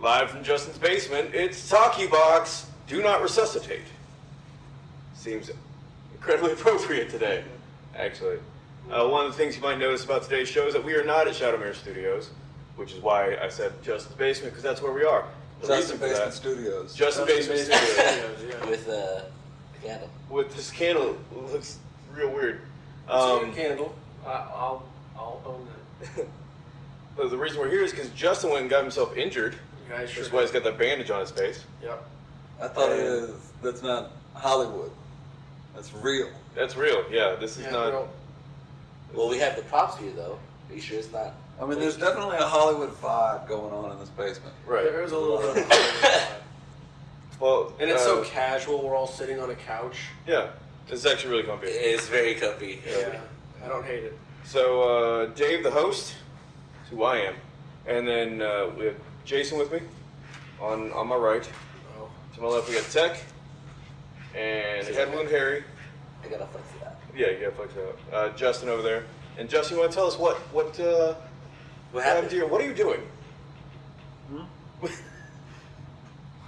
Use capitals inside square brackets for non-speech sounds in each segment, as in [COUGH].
Live from Justin's basement, it's Talkie Box. Do not resuscitate. Seems incredibly [LAUGHS] appropriate today, actually. Uh, one of the things you might notice about today's show is that we are not at Shadowmere Studios, which is why I said Justin's basement, because that's where we are. The Justin reason for Basement that, Studios. Justin Basement Studios. with uh, a candle. With this candle, it looks real weird. It's a Um, candle. I, I'll I'll own that. [LAUGHS] the reason we're here is because Justin went and got himself injured. You guys sure. That's why he's got that bandage on his face. Yep. I thought it is. That's not Hollywood. That's real. That's real. Yeah, this is Yeah, not. well, Well, we have the props here though. Are you sure it's not? I mean, there's definitely a Hollywood vibe going on in this basement. Right. There is a little bit of [LAUGHS] Hollywood Well, And it's so uh, casual. We're all sitting on a couch. Yeah, it's actually really comfy. It's very comfy. Yeah. I don't hate it. So, uh, Dave, the host, is who I am, and then uh, we have Jason with me on on my right. Oh. To my left, we got Tech and Head Wound Harry. I gotta flex it out. Yeah, you gotta flex it out. Uh, Justin over there, and Justin, you want to tell us what what uh, What happened happened? to you? What are you doing? What? [LAUGHS]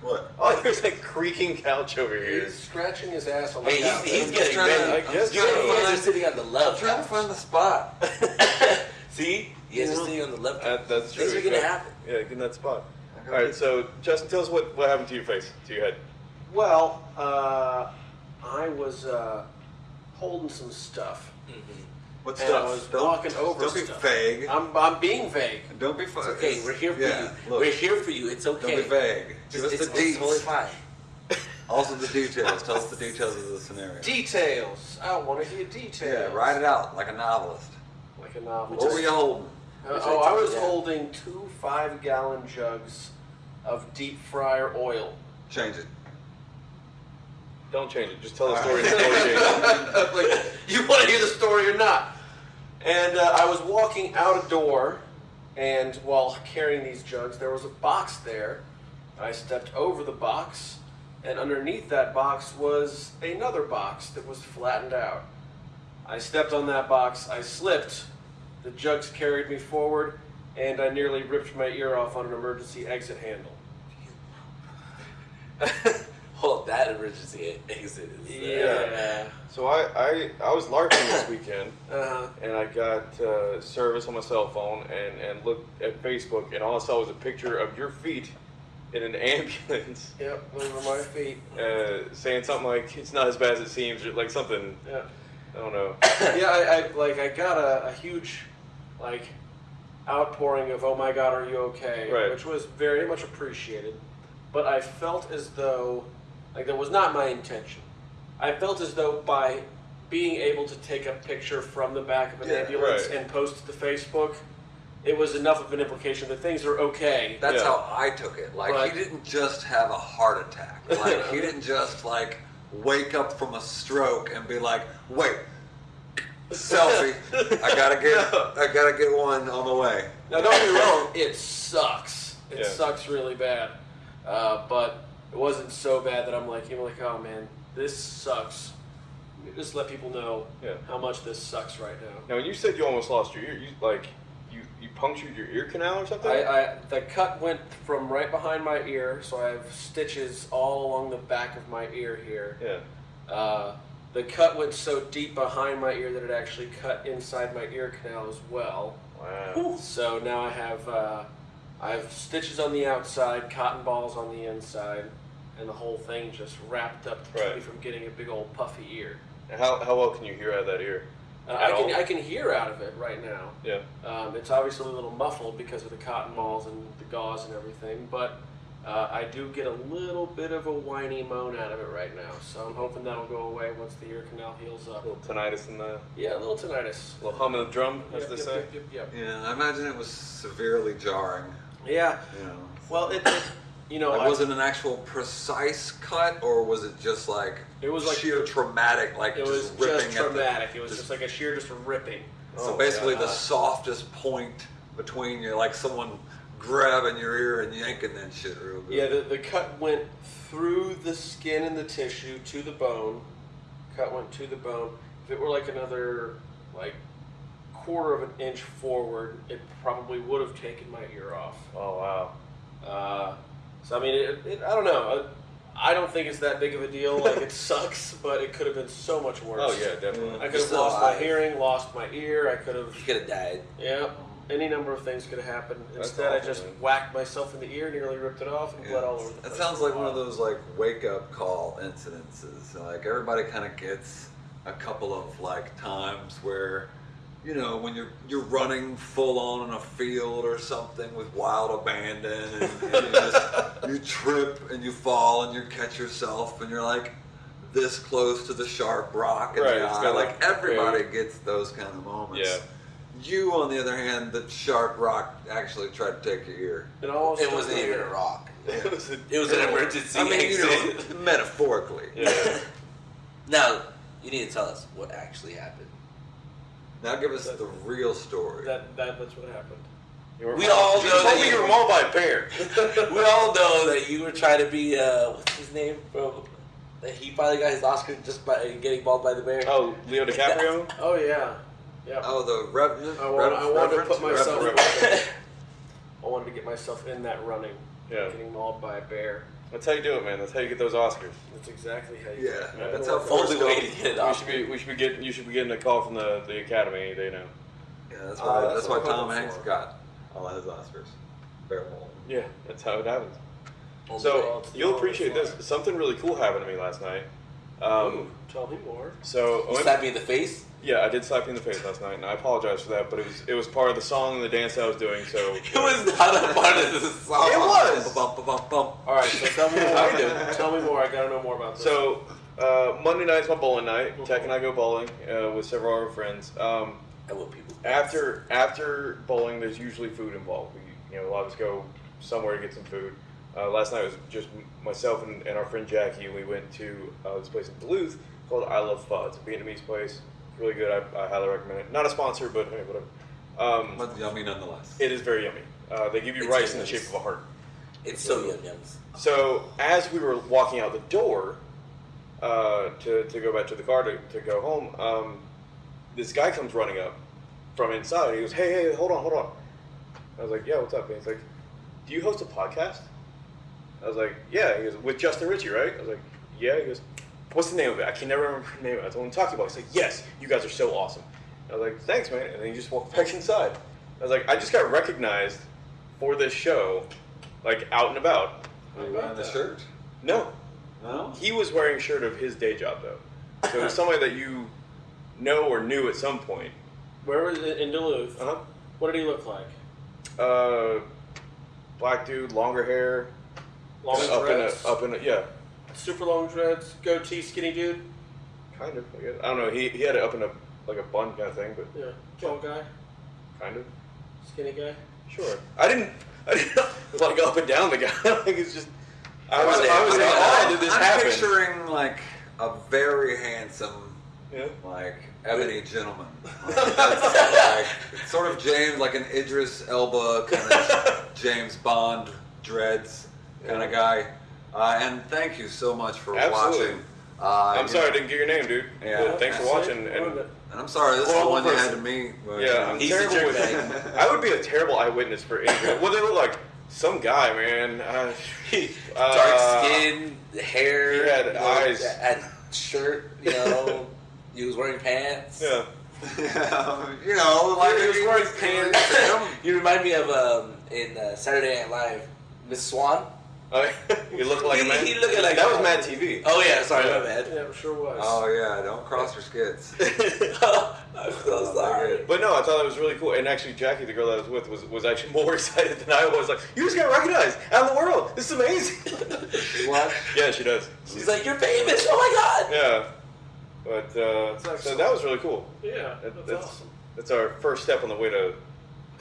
Oh, there's like creaking couch over here. He's scratching his ass on the Hey, he's, couch. he's I'm getting trying to- ready. I guess you so. guys are sitting on the left. I'm trying to find the spot. [LAUGHS] See, you guys are sitting on the left. That, that's true. Things are gonna happen. Yeah, get in that spot. I All gotta right, get- so Justin, tell us what what happened to your face, to your head. Well, uh, I was uh, holding some stuff. What And stuff? I was don't, walking over Don't be stuff. vague. I'm, I'm being vague. don't be vague. It's okay. We're here for yeah, you. Look, We're here for you. It's okay. Don't be vague. Give us the it's, it's totally fine. [LAUGHS] Also the details. Tell us the details of the scenario. Details. I want to hear details. Yeah, write it out like a novelist. Like a novel. What were you holding? Uh, oh, I I was told holding two five-gallon jugs of deep fryer oil. Change it. Don't change it. Just tell the story. before you change it. like, you want to hear the story or not? And uh, I was walking out a door, and while carrying these jugs, there was a box there. I stepped over the box, and underneath that box was another box that was flattened out. I stepped on that box, I slipped, the jugs carried me forward, and I nearly ripped my ear off on an emergency exit handle. [LAUGHS] Hold that emergency exit. Is, uh, Yeah. So I, I I was larping this weekend, Uh-huh. and I got uh, service on my cell phone, and and looked at Facebook, and all I saw was a picture of your feet in an [LAUGHS] ambulance, Yep, those were my feet. uh, saying something like "It's not as bad as it seems," or like something. Yeah. I don't know. [COUGHS] yeah, I, I like I got a, a huge like outpouring of "Oh my God, are you okay?" Right. which was very much appreciated. But I felt as though like that was not my intention. I felt as though by being able to take a picture from the back of an Yeah, ambulance right. and post it to Facebook, it was enough of an implication that things are okay. That's Yeah. how I took it. Like But- he didn't just have a heart attack. [LAUGHS] Like he didn't just like wake up from a stroke and be like, "Wait, selfie! I gotta get, [LAUGHS] I gotta get one on the way." Now, don't get me wrong, it sucks. It Yeah. sucks really bad. Uh, but it wasn't so bad that I'm like, you know, like, oh man, this sucks. Just let people know Yeah. how much this sucks right now. Now, when you said you almost lost your ear, you like you you punctured your ear canal or something? I, I the cut went from right behind my ear, so I have stitches all along the back of my ear here. yeah. Uh, the cut went so deep behind my ear that it actually cut inside my ear canal as well. Wow. So now I have uh, I have stitches on the outside, cotton balls on the inside, and the whole thing just wrapped up to keep Right. me from getting a big old puffy ear. And How how well can you hear out of that ear? Uh, I can all? I can hear out of it right now. Yeah. Um, it's obviously a little muffled because of the cotton balls and the gauze and everything, but uh, I do get a little bit of a whiny moan out of it right now. So I'm hoping that'll go away once the ear canal heals up. A little tinnitus in the Yeah, a little tinnitus. A little hum of the drum, as Yep, they yep, say. yep, yep, yep. Yeah, I imagine it was severely jarring. Yeah. You know, Well, it, it you know, like, I- was it an actual precise cut, or was it just like It was like- sheer traumatic, like It was just ripping just at the- traumatic. It was just like a sheer just ripping. So Oh, basically, God. the softest point between you, like someone grabbing your ear and yanking that shit real good. Yeah, the, the cut went through the skin and the tissue to the bone. Cut went to the bone. If it were like another like quarter of an inch forward, it probably would have taken my ear off. Oh wow. Uh, so I mean, it, it, I don't know. I, I don't think it's that big of a deal. Like it [LAUGHS] sucks, but it could have been so much worse. Oh yeah, definitely. I could have still lost my hearing, lost my ear. I could have. You could have died. Yeah, any number of things could have happened. That's Instead, I just man. whacked myself in the ear, nearly ripped it off, and bled all over the That sounds like one of those like wake up call incidences. Like everybody kind of gets a couple of like times where, you know, when you're you're running full on in a field or something with wild abandon, and, and you just [LAUGHS] you trip and you fall and you catch yourself and you're like this close to the sharp rock and Right, the eye. Like like, everybody okay. gets those kind of moments. Yeah. You, on the other hand, the sharp rock actually tried to take your ear. It almost It wasn't even a hair. rock. It was a- It was an emergency I mean, you know, [LAUGHS] metaphorically. Yeah. [LAUGHS] Now, you need to tell us what actually happened. Now give us the real story. That, that that's what happened. You We all know told that me you- you were mauled by a bear. [LAUGHS] we all know that you were trying to be, uh, what's his name? From, that he finally got his Oscar just by getting mauled by the bear. Oh, Leo DiCaprio. Oh yeah, yeah. Oh, the Revenant. I want- I wanted to put myself- Reverend. [LAUGHS] I wanted to get myself in that running. Yeah. Getting mauled by a bear. That's how you do it, man. That's how you get those Oscars. That's exactly how you. Yeah, do it. that's how Only Forrest way to get it We should be we should be getting you should be getting a call from the, the Academy. They know. Yeah, that's Uh, why. that's that's why Tom Hanks for. got all his Oscars. Bear maul. Yeah, that's how it happens. Only So way. it's the you'll appreciate this. Something really cool happened to me last night. Ooh, Um, tell me more. so You slapped me in the face? Yeah, I did slap you in the face last night, and I apologize for that. But it was it was part of the song and the dance I was doing. So [LAUGHS] It was not a part of the song. It was! Bum, bum, bum, bum. All right, so tell me [LAUGHS] more. I did. Tell me more. I gotta know more about this. So uh, Monday night's my bowling night. Tech and I go bowling uh, with several of our friends. Um, I will people. after after bowling, there's usually food involved. We, you know, a lot of us go somewhere to get some food. Uh, last night was just myself and, and our friend Jackie. We went to uh, this place in Duluth called I Love Pho. It's a Vietnamese place. Really good. I, I highly recommend it. Not a sponsor, but hey, whatever. Um, But yummy nonetheless. it is very yummy. Uh, they give you It's rice in the shape of a heart. It's so yum yums. So as we were walking out the door uh, to, to go back to the car to, to go home, um, this guy comes running up from inside. He goes, "Hey, hey, hold on, hold on." I was like, "Yeah, what's up?" And he's like, "Do you host a podcast?" I was like, "Yeah." He goes, "With Justin Ritchie, right?" I was like, "Yeah." He goes, "What's the name of it?" I can never remember the name of it. I told him to talk to you about. it. He's like, "Yes, you guys are so awesome." I was like, "Thanks, man." And then he just walked [LAUGHS] back inside. I was like, "I just got recognized for this show, like out and about." Were you wearing the shirt? No, No. he was wearing a shirt of his day job though. So it was somebody that you know or knew at some point. where was it in Duluth? Uh-huh. What did he look like? Uh Black dude, longer hair, Long up in a, up in a, yeah, super long dreads, goatee, skinny dude. kind of. I, guess. I don't know. He, he had it up in a like a bun kind of thing, but Yeah, tall guy, kind of. skinny guy. Sure. I didn't. [LAUGHS] I didn't like up and down the guy. [LAUGHS] like it's just. I was. I was I'm- like, oh, did this I'm happen? picturing like a very handsome, Yeah. like ebony gentleman. [LAUGHS] Like, like sort of James, like an Idris Elba kind of James Bond dreads kind of guy. Uh, and thank you so much for Absolutely. watching. Uh, I'm you sorry I didn't get your name, dude. Yeah. But thanks for watching. And And I'm sorry, this is the Horrible one you had to person. meet. Yeah, I'm He's terrible with jerk [LAUGHS] I would be a terrible eyewitness for anything. What they look like? Some guy, man. Uh, [LAUGHS] Dark uh, skin, hair. he had you know, eyes. Had shirt, you know. [LAUGHS] he was wearing pants. Yeah. you know, like He was wearing pants. You remind me of um, in uh, Saturday Night Live, Miss Swan. [LAUGHS] Uh, you look like a man. he looked like that a- was Mad TV. Oh yeah, sorry, Yeah. my bad. Yeah, it sure was. Oh yeah, don't cross your skids. [LAUGHS] I'm so sorry. But no, I thought that was really cool. And actually, Jackie, the girl that I was with, was, was actually [LAUGHS] more excited than I was. Like, you just got recognized out in the world. This is amazing. What? yeah, she does. She's like, "You're famous! Oh my god!" Yeah. But uh, so that was really cool. yeah, that's, that's awesome. that's our first step on the way to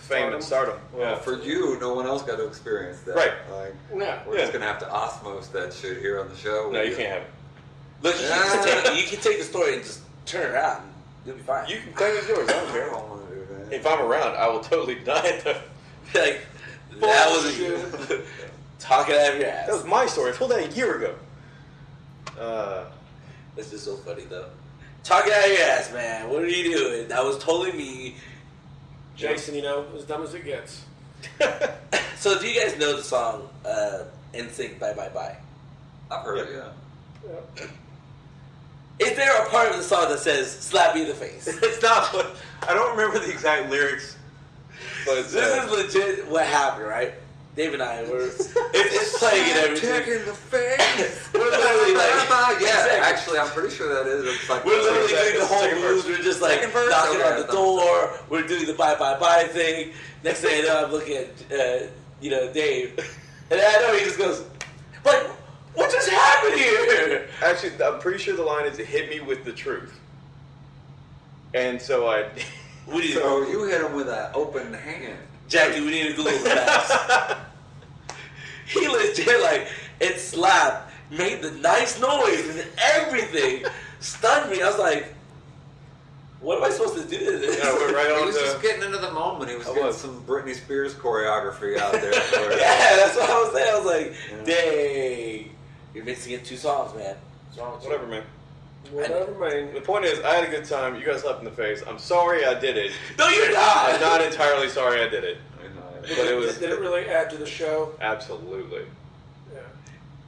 fame and stardom. Well, Yeah. for you, no one else got to experience that. Right. Like, Yeah. we're Yeah. just gonna have to osmos that shit here on the show. no, you can't have it. Look, you, can take, you can take the story and just turn it around. You'll be fine. You can claim it's yours. I don't care. don't want to do that. If I'm around, I will totally deny it. Though. [LAUGHS] like that was you [LAUGHS] talking out of your ass. That was my story. I told that a year ago. Uh, That's just so funny though. Talking out of your ass, man. What are you doing? That was totally me. Jason, you know, as dumb as it gets. [LAUGHS] So do you guys know the song uh, "NSYNC Bye Bye Bye"? I've heard it. Yeah. Is there a part of the song that says "slap me in the face"? [LAUGHS] it's not. What, I don't remember the exact lyrics, but This uh, is legit what happened, right? Dave and I were it's, [LAUGHS] it's playing and everything. in the face. [LAUGHS] We're literally like [LAUGHS] yeah, Exactly. actually, I'm pretty sure that is. It's like We're literally Second- doing the whole second moves. verse. We're just like verse? knocking Okay, on the thought- door. We're doing the bye bye bye thing. Next thing I know, I'm looking at uh, you know Dave, and I know he just goes, "Like, what just happened here?" actually, I'm pretty sure the line is "hit me with the truth," and so I. We need So you hit him with an open hand. Jackie. We need to Google that. [LAUGHS] he legit like it slapped, made the nice noise and everything, stunned me. I was like, "What am I supposed to do to this?" Yeah, we're right [LAUGHS] He on was the. just getting into the moment. He was I getting was. some Britney Spears choreography out there. [LAUGHS] Yeah, that's what I was saying. I was like, Yeah. dang. You're mixing in two songs, man. What's wrong with you? Whatever, man. Whatever, man. The point is, I had a good time. You guys slapped in the face. I'm sorry I did it. No, you're not. I'm not entirely sorry I did it, I know. but it was Did it really add to the show? absolutely. Yeah. So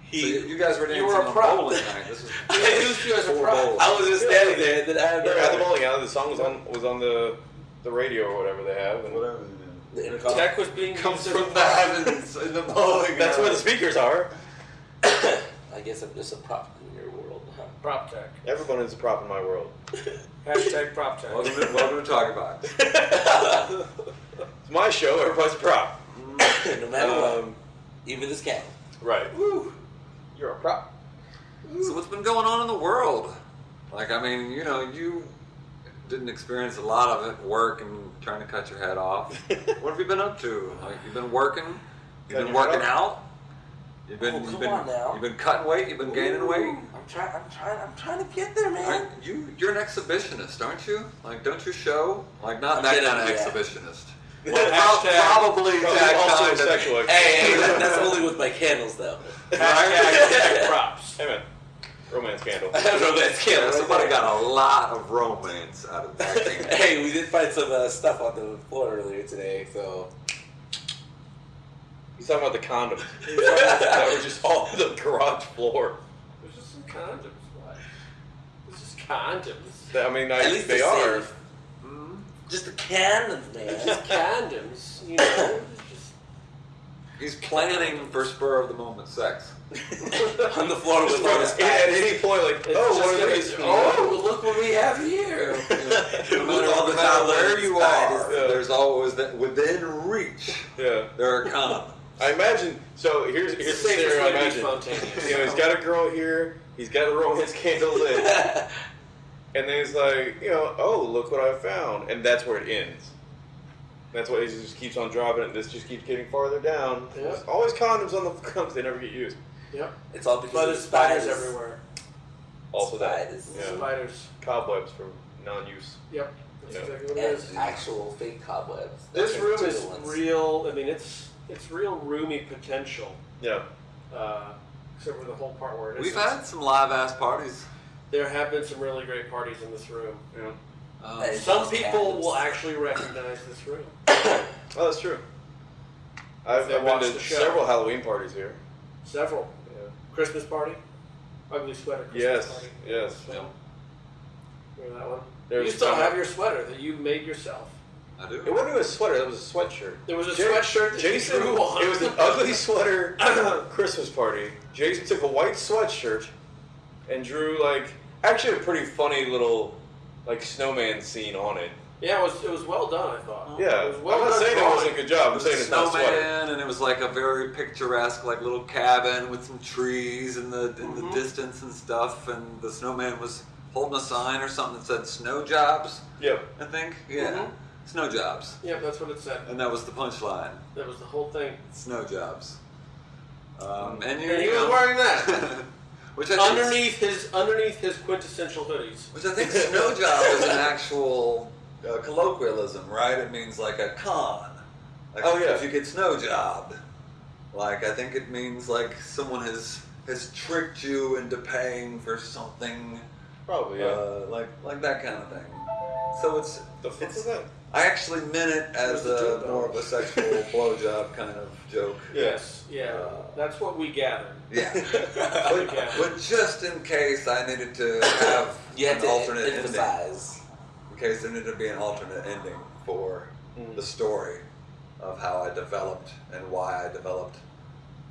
He, you, you guys were You dancing were a on prop. bowling night. This is [LAUGHS] I used you as a four prop. I was just standing there, and then I had We're at the no. bowling alley. The song was on was on the the radio or whatever they have. And Whatever. The intercom. Tech was being Comes used as a from the heavens in the bowling. That's where the speakers are. [COUGHS] I guess I'm just a prop in your world. Huh? Prop tech. Everyone is a prop in my world. [LAUGHS] Hashtag prop tech. Welcome to, welcome to Talking Box. [LAUGHS] It's my show. Everybody's a prop. no matter what, Um, even this candle. right. Woo. You're a prop. So what's been going on in the world? Like, I mean, you know, you didn't experience a lot of it, work and trying to cut your head off. [LAUGHS] what have you been up to? Like, you've been working. You've Cutting been working out. You've been, Oh, you've been, on now. you've been cutting weight. You've been gaining weight. I'm trying. I'm trying. I'm trying to get there, man. Aren't you, you're an exhibitionist, aren't you? Like, don't you show? Like, not I'm that kind of yeah. exhibitionist. [LAUGHS] Well, Well, hashtag- probably Probably that also kind of- sexual. Hey, hey, that, that's [LAUGHS] only with my candles, though. Hashtag [LAUGHS] props. Hey man, romance candle. Romance candle. right somebody there. got a lot of romance out of that thing. Hey, we did find some uh, stuff on the floor earlier today, so. He's talking about the condoms that were just all on the garage floor. There's just some condoms. What? There's just condoms. I mean, I, At least they it's are. safe. Hmm? Just the cannons, It's man. just condoms. You know. Just. He's planning for spur of the moment sex. [LAUGHS] on the floor with all his at any point, like, It's oh, what are these? Oh, look what we have here. [LAUGHS] No matter, all the no matter where you are, is- Yeah. there's always that within reach. Yeah. There are condoms. I imagine. So here's here's the Safest scenario. I way to be imagine. spontaneous. You know, he's got a girl here. He's got a romance [LAUGHS] candle lit, [LAUGHS] and then he's like, you know, oh, look what I found, and that's where it ends. That's why he just keeps on dropping it. and This just keeps getting farther down. Yeah. There's always condoms on the [LAUGHS] condoms. They never get used. Yep. It's all because But of there's spiders spiders everywhere. Also that. Spiders. Yeah. Spiders. Cobwebs from non-use. Yep. That's Yeah. exactly what it is. Actual fake cobwebs. This Those room is ones. real. I mean, it's it's real roomy potential. Yeah. Uh, except for the whole part where it is. We've had some live ass parties. There have been some really great parties in this room. Yeah. Um, Some people cabins. will actually recognize this room. [COUGHS] Oh, that's true. I've, I've been to the show. several Halloween parties here. Several. Yeah. Christmas party. Ugly sweater. Christmas Yes. Party. Yes. Yeah. Remember that one? There's you still some- have your sweater that you made yourself. I do. It wasn't even a sweater. It was a sweatshirt. There was a Ja- sweatshirt that Jason. you drew on. [LAUGHS] It was an ugly sweater [LAUGHS] Christmas party. Jason took a white sweatshirt and drew like actually a pretty funny little like snowman scene on it. Yeah, it was it was well done. I thought. Yeah, it was well I'm not done saying it wasn't a good job. I'm saying it's not a sweater. snowman, and it was like a very picturesque, like little cabin with some trees in the in the Mhm. distance and stuff. And the snowman was holding a sign or something that said "snow jobs." Yep. I think. Yeah, Mhm. Snow jobs, Yep, that's what it said. and that was the punchline: That was the whole thing. snow jobs. Um, and you, And he you was wearing that [LAUGHS] which I think- underneath his underneath his quintessential hoodies. Which I think snow [LAUGHS] job is an actual uh, colloquialism, right? It means like a con. Like Oh, yeah. If you get snow jobbed, like I think it means like someone has has tricked you into paying for something, Probably. Yeah. uh, like like that kind of thing. So it's The fuck it's is that? I actually meant it as Where's a more of a sexual [LAUGHS] blowjob kind of joke. Yes, yeah, Uh, that's what we gathered. Yeah. [LAUGHS] But, but just in case I needed to have [LAUGHS] You an to alternate ending, emphasize. in case there needed to be an alternate ending for Mm. the story of how I developed and why I developed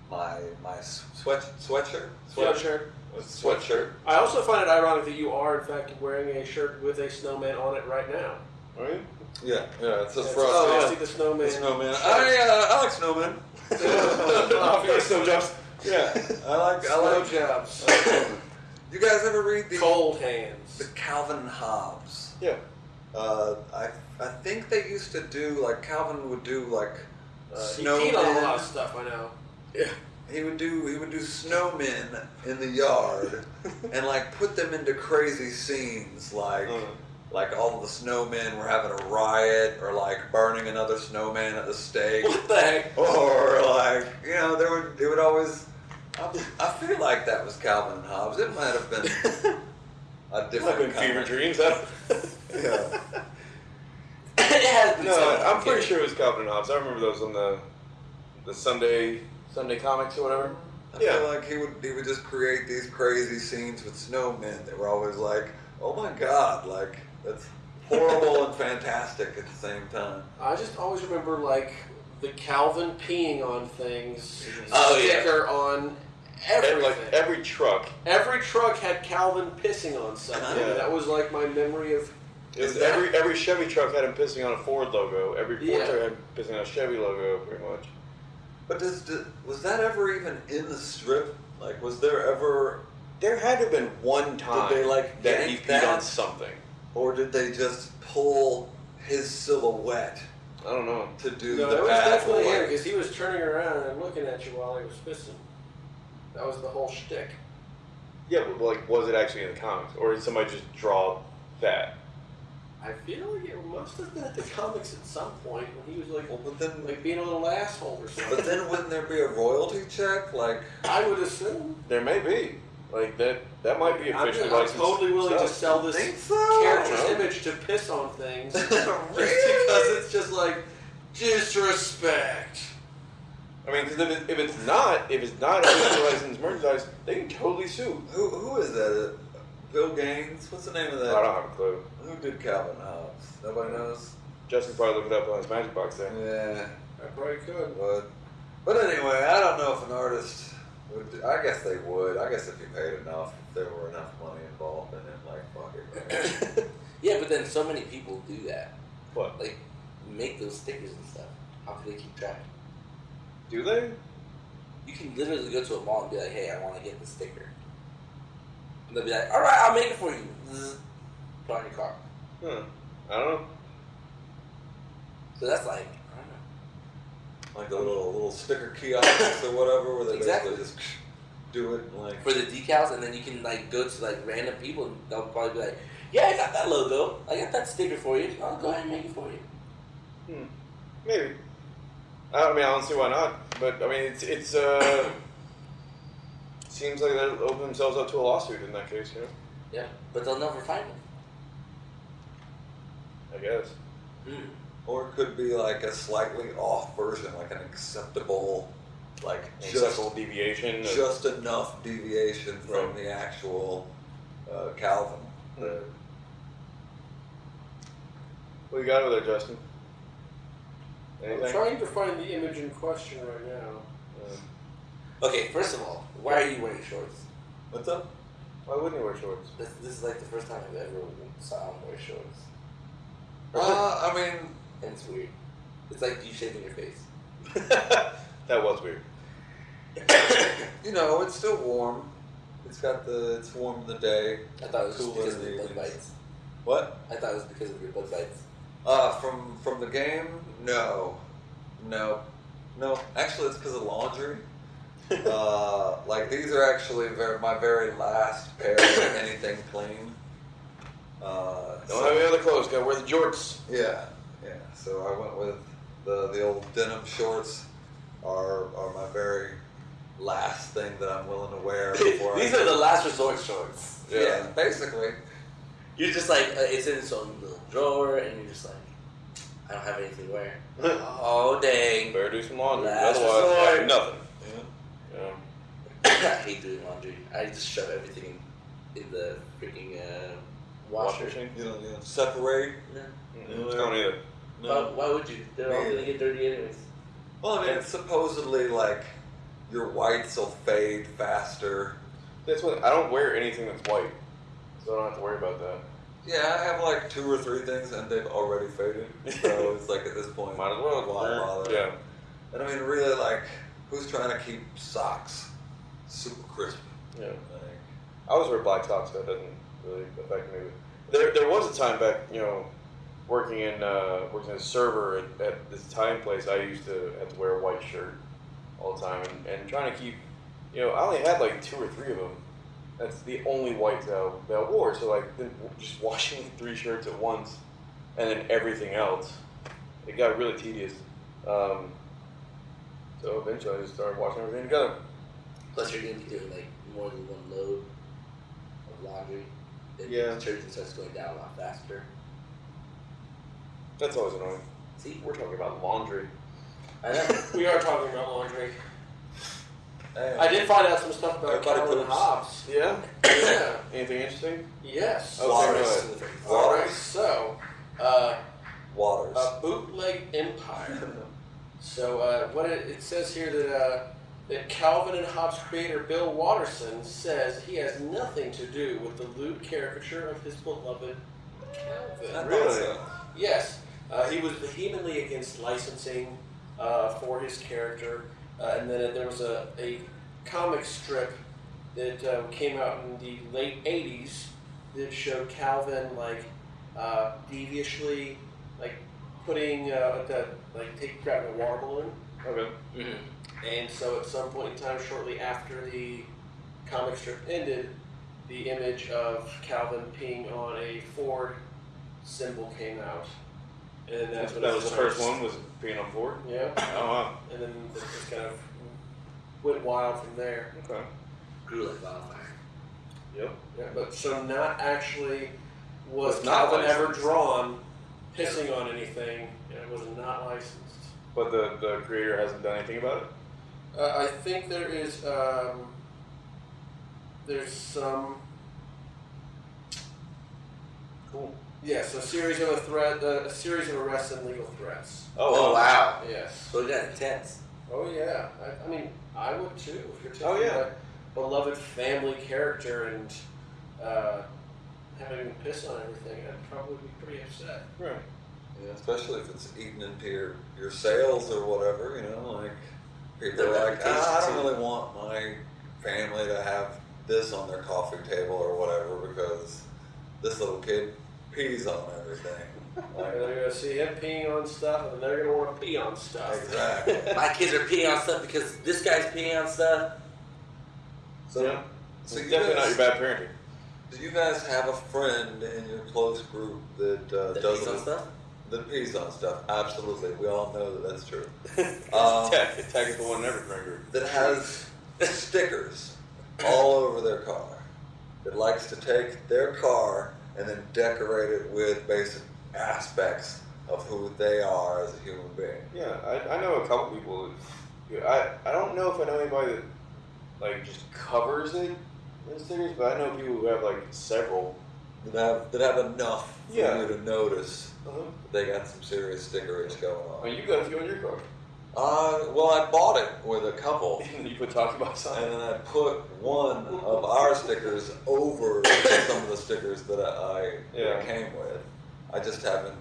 my my sweat sweatshirt Sweatshirt. sweatshirt. I also find it ironic that you are, in fact, wearing a shirt with a snowman on it right now. Are you? Yeah, yeah. It's just That's for us. oh, yeah. I see the snowman. The snowman. shirt. I uh, I like snowman. Obvious. [LAUGHS] Snow jobs. Yeah. I like I Snow like. jobs. I like snowman. You guys ever read the Cold Hands? the. Calvin and Hobbes? Yeah. Uh, I I think they used to do like Calvin would do like Uh, he snowmen. peed on a lot of stuff, I know. Yeah. He would do he would do snowmen in the yard [LAUGHS] and like put them into crazy scenes like Uh, like all of the snowmen were having a riot or like burning another snowman at the stake What the heck? or like you know there would it would always I, I feel like that was Calvin and Hobbes. It might have been [LAUGHS] a I've different been kind fever dreams. I don't- [LAUGHS] Yeah. it no, I'm pretty okay. sure it was Calvin and Hobbes. I remember those on the the Sunday Sunday comics or whatever. I Yeah. feel like he would he would just create these crazy scenes with snowmen that were always like, oh my god, like that's horrible and fantastic at the same time. I just always remember, like, the Calvin peeing on things Oh, yeah. sticker on And, everything. like every truck. Every truck had Calvin pissing on something. Yeah. That was like my memory of. It was Is every every Chevy truck had him pissing on a Ford logo. Every Ford Yeah. truck had him pissing on a Chevy logo, pretty much. But does, does was that ever even in the strip? Like, was there ever, There had to have been one time they, like, that he peed that? on something. Or did they just pull his silhouette I don't know. to do No, the it was definitely him because he was turning around and looking at you while he was pissing. That was the whole shtick. Yeah, but like, was it actually in the comics, or did somebody just draw that? I feel like it must have been at the comics at some point when he was like, Well, but then, like being a little asshole or something. but then wouldn't there be a royalty check? Like, I would assume. There may be. Like that. That might be I'm, officially I'm licensed. totally willing to stuff. sell this so? character's I image to piss on things [LAUGHS] [LAUGHS] just Really? because it's just like disrespect. I mean, because if, it, if it's not, if it's not officially licensed merchandise, they can totally sue. who who is that? Bill Gaines? What's the name of that? I that? don't have a clue. Who did Calvin Hobbes? Nobody knows. Justin probably looked it up on his magic box there. Yeah, I probably could. but but anyway, I don't know if an artist would. Do, I guess they would. I guess if you paid enough, if there were enough money involved in it, like fuck it. man. [COUGHS] Yeah, but then so many people do that. What? Like, make those stickers and stuff. How can they keep track? Do they? You can literally go to a mall and be like, hey, I want to get the sticker. And they'll be like, all right, I'll make it for you. Put on your car. Hmm. I don't know. So that's like, I don't know. Like the little little sticker kiosks or whatever, where they Exactly. basically just do it like. For the decals, and then you can like go to like random people and they'll probably be like, yeah, I got that logo. I got that sticker for you. I'll go ahead and make it for you. Hmm. Maybe. I I mean, I don't see why not. But I mean, it's it's uh. Seems like they'll open themselves up to a lawsuit in that case, you know. Yeah, but they'll never find them. I guess. Hmm. Or it could be like a slightly off version, like an acceptable, like just Acceptable deviation. of- just enough deviation from Right. the actual uh, Calvin. Hmm. What you got over there, Justin? Anything? I'm trying to find the image in question right now. Um, Okay, first of all, why are you wearing shorts? What's up? why wouldn't you wear shorts? This, this is like the first time I've ever saw him wear shorts. Uh, I mean, And it's weird. It's like you shaving your face. [LAUGHS] that was weird. [COUGHS] you know, it's still warm. It's got the it's warm in the day. I thought it was just Cooler because of in your the bug bites. What? I thought it was because of your bug bites. Uh, from from the game? No, no, no. Actually, it's because of laundry. [LAUGHS] uh, like these are actually very, my very last pair of anything clean. Uh, Don't so- have any other clothes. Gotta wear the jorts. Yeah, yeah. So I went with the the old denim shorts. Are are my very last thing that I'm willing to wear [LAUGHS] before These I, are the last resort shorts. yeah, basically. you're just like uh, it's in its own little drawer, and you're just like, I don't have anything to wear. [LAUGHS] oh dang! Better do some laundry. Last Otherwise, resort. I have nothing. Yeah. Yeah. [COUGHS] I hate doing laundry. I just shove everything in the freaking uh, washer. machine. You know, you know, separate. No. Mm-mm. Don't either. Why, why would you? They're all Man. gonna get dirty anyways. Well, I mean, it's supposedly like your whites will fade faster. That's what I don't wear anything that's white, so I don't have to worry about that. Yeah, I have like two or three things, and they've already faded. So [LAUGHS] it's like at this point, Might as well. Why bother? Yeah. And I mean, really, like, who's trying to keep socks super crisp? Yeah. Like, I always wear black socks. That doesn't really affect me. There, there was a time back, you know, working in uh, working as a server at, at this Italian place. I used to have to wear a white shirt all the time, and, and trying to keep, you know, I only had like two or three of them. That's the only whites that I, that I wore. So like, just [LAUGHS] washing three shirts at once, and then everything else, it got really tedious. Um, so eventually, I just started washing everything together. Plus, you're gonna be doing like more than one load of laundry. Then Yeah. the detergent starts going down a lot faster. That's always annoying. See, We're talking about laundry. I know. [LAUGHS] We are talking about laundry. hey, I did find out some stuff about Everybody Calvin poops. Hobbes. Yeah. Yeah. Anything interesting? Yes. Okay, Waters. go ahead. All right. So, uh, Waters. a bootleg empire. So uh, what it, it says here that uh, that Calvin and Hobbes creator Bill Watterson says he has nothing to do with the lewd caricature of his beloved I Calvin. thought Really? so. Yes, uh, he was vehemently against licensing uh, for his character, uh, and then there was a, a comic strip that uh, came out in the late '80s that showed Calvin like uh, deviously like putting uh, the like taking grabbing a water balloon, Okay. Mhm. and so at some point in time, shortly after the comic strip ended, the image of Calvin peeing on a Ford symbol came out, and that's when that it was the first one. Was being on board. Yeah, Oh wow. and then it just kind of went wild from there. Okay. Grew like wildfire. Yep. Yeah, but so not actually was Was not Calvin ever drawn pissing on anything. and It was not licensed. But the the creator hasn't done anything about it. Uh, I think there is um, there's some Cool. yes a series of a threat uh, a series of arrests and legal threats. Oh oh wow. Yes. So it got intense. Oh yeah. I, I mean I would too if you're taking Oh, yeah. a beloved family character and uh, having him piss on everything. I'd probably be pretty upset. Right. Yeah, especially if it's eating into your, your sales or whatever, you know, like people are like, ah, I don't really want my family to have this on their coffee table or whatever because this little kid pees on everything. And Like, they're gonna see him peeing on stuff, and they're gonna want to pee on stuff. exactly. [LAUGHS] My kids are peeing on stuff because this guy's peeing on stuff. So, Yeah. so it's definitely guys, not your bad parenting. do you guys have a friend in your close group that uh, That does pees on stuff. that pees on stuff? Absolutely, we all know that that's true. [LAUGHS] Um, tag, tag is the one never friend group. that has stickers all over their car. That likes to take their car and then decorate it with basic aspects of who they are as a human being. Yeah, I, I know a couple people. That, I I don't know if I know anybody that like just covers it in stickers, but I know people who have like several. That have that have enough for Yeah. you to notice Uh-huh. they got some serious stickerage going on. mean, you got a few on your car. Uh, well, I bought it with a couple. [LAUGHS] you put talking about something. And then I put one of our stickers over some of the stickers that I, Yeah. I came with. I just haven't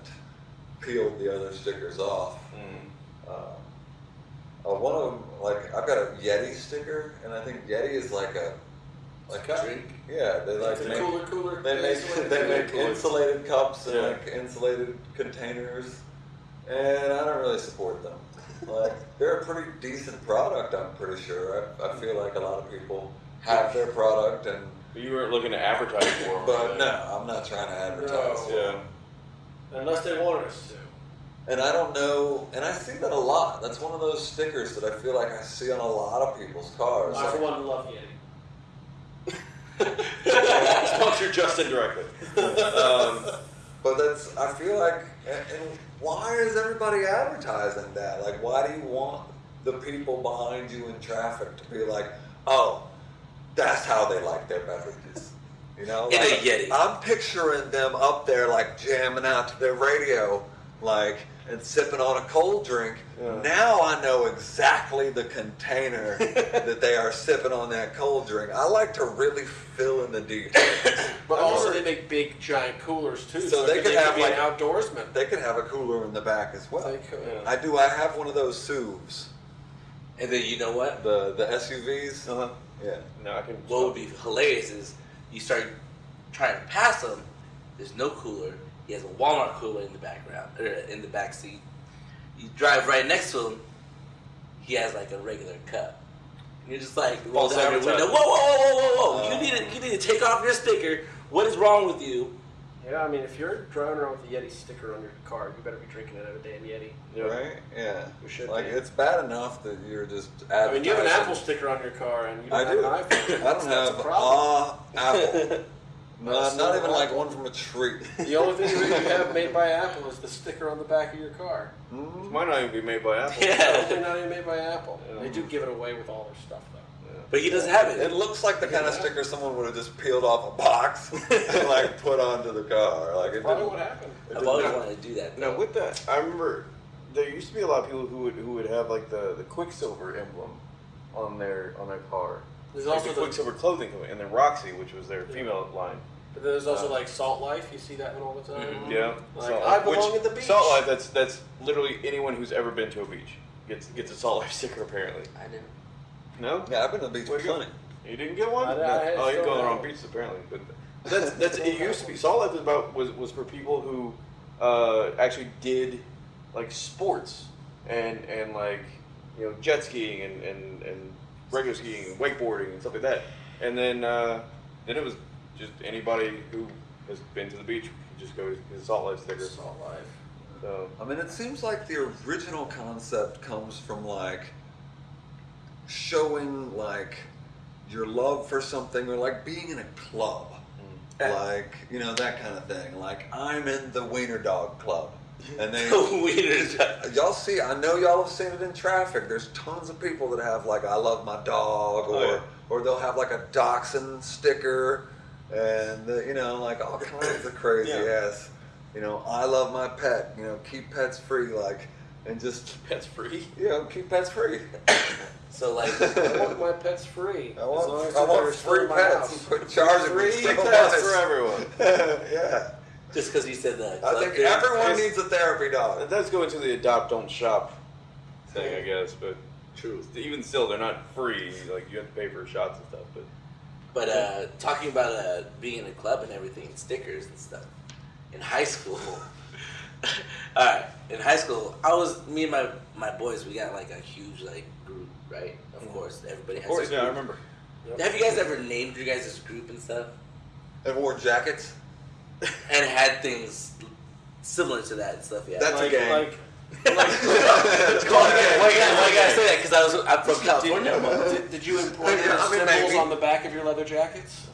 peeled the other stickers off. Mm. Uh, uh, one of them, like I've got a Yeti sticker, and I think Yeti is like a like a drink. Yeah, they like It's a make cooler, cooler. they make insulated [LAUGHS] they make insulated cups and Yeah. like insulated containers, and I don't really support them. Like they're a pretty decent product, I'm pretty sure. I, I feel like a lot of people have their product, and But you weren't looking to advertise for them. but no, I'm not trying to advertise. No. Yeah. Unless they wanted us to. And I don't know, and I see that a lot. That's one of those stickers that I feel like I see on a lot of people's cars. I, for Like, one, love Yeti. [LAUGHS] punctured just indirectly. [LAUGHS] Um, But that's, I feel like, and, why is everybody advertising that? Like, why do you want the people behind you in traffic to be like, oh, that's how they like their beverages? You know? In a Like, Yeti. I'm picturing them up there, like, jamming out to their radio, like, and sipping on a cold drink. Yeah. Now I know exactly the container [LAUGHS] that they are sipping on that cold drink. I like to really fill in the details. [COUGHS] But I also, remember- they make big giant coolers too, So they it could could have, be like- an outdoorsman. They could have a cooler in the back as well. They could. Yeah. I do. I have one of those SUVs, And then you know what? the the SUVs. uh-huh. Yeah. No, I can. What would be hilarious is you start trying to pass them. There's no cooler. He has a Walmart cooler in the background or in the back seat. You drive right next to him. He has like a regular cup. And you're just like roll False down your window. Whoa, whoa, whoa, whoa, whoa, whoa! Uh. you need to you need to take off your sticker. What is wrong with you? Yeah, I mean, if you're driving around with a Yeti sticker on your car, you better be drinking out of a damn Yeti. Yeah. Right. Yeah. We should like be. it's bad enough that you're just. I mean, you have an Apple sticker on your car, and you I don't do. have an iPhone. I don't that's have a problem. uh, Apple. [LAUGHS] No, That's not even like one from a tree. [LAUGHS] The only thing that you have made by Apple is the sticker on the back of your car. It Mhm. might not even be made by Apple. Yeah. They're not even made by Apple. Yeah. They do give it away with all their stuff, though. But he doesn't have it. It looks like the kind of sticker someone would have just peeled off a box [LAUGHS] and like put onto the car. Like it Probably didn't. what happened. it I've didn't- always wanted to do that. Now with that, I remember there used to be a lot of people who would who would have like the, the Quiksilver emblem on their on their car. There's Like also the the, Quiksilver clothing company, and then Roxy, which was their Yeah. female line. But there's also uh, like Salt Life. You see that one all the time. Mhm. Yeah, Like, Salt I Life, which- belong at the beach. Salt Life. That's that's literally anyone who's ever been to a beach gets gets a Salt Life [LAUGHS] sticker. Apparently, I didn't. no, Yeah, I've been to the beach Where'd you go? plenty. you didn't get one. I- I oh, you're still going the wrong have. beaches apparently. But [LAUGHS] that's that's it. Used to be Salt Life was about was was for people who uh, actually did like sports and and like you know jet skiing and and, and regular skiing and wakeboarding and stuff like that. And then uh, then it was just anybody who has been to the beach could just go to the Salt Life sticker. Salt Life. So I mean, it seems like the original concept comes from like showing like your love for something or like being in a club. Mm. Like, you know, that kind of thing. Like, I'm in the Wiener Dog Club. [LAUGHS] And then Wieners. y'all see, I know y'all have seen it in traffic. There's tons of people that have like, I love my dog, oh, or, Oh, yeah. or they'll have like a dachshund sticker, and, uh, you know, like all kinds of crazy Yeah. ass, you know, I love my pet, you know, keep pets free, like, and just, keep pets free. you know, keep pets free. So like, [LAUGHS] I want my pets free. I as long want, as I want free pets. house. Quit charging me Free so pets much. for everyone. [LAUGHS] yeah. just because you said that. I think everyone needs a therapy That dog. does go into the adopt don't shop thing, I guess, but True. even still, they're not free. Like you have to pay for shots and stuff. But But uh, talking about uh, being in a club and everything, and stickers and stuff. In high school, [LAUGHS] [LAUGHS] all right. In high school, I was me and my my boys. We got like a huge like group, right? Of course, everybody has. of course, a yeah, I group. remember. Have you guys ever named your guys' group and stuff, And wore jackets. and had things similar to that and stuff? Yeah. That's a like, gang. like, It's called a gang. Why you gotta, why gotta say that? Because I was I'm from California. but did, did you embroider Yeah, I mean, symbols maybe. on the back of your leather jackets?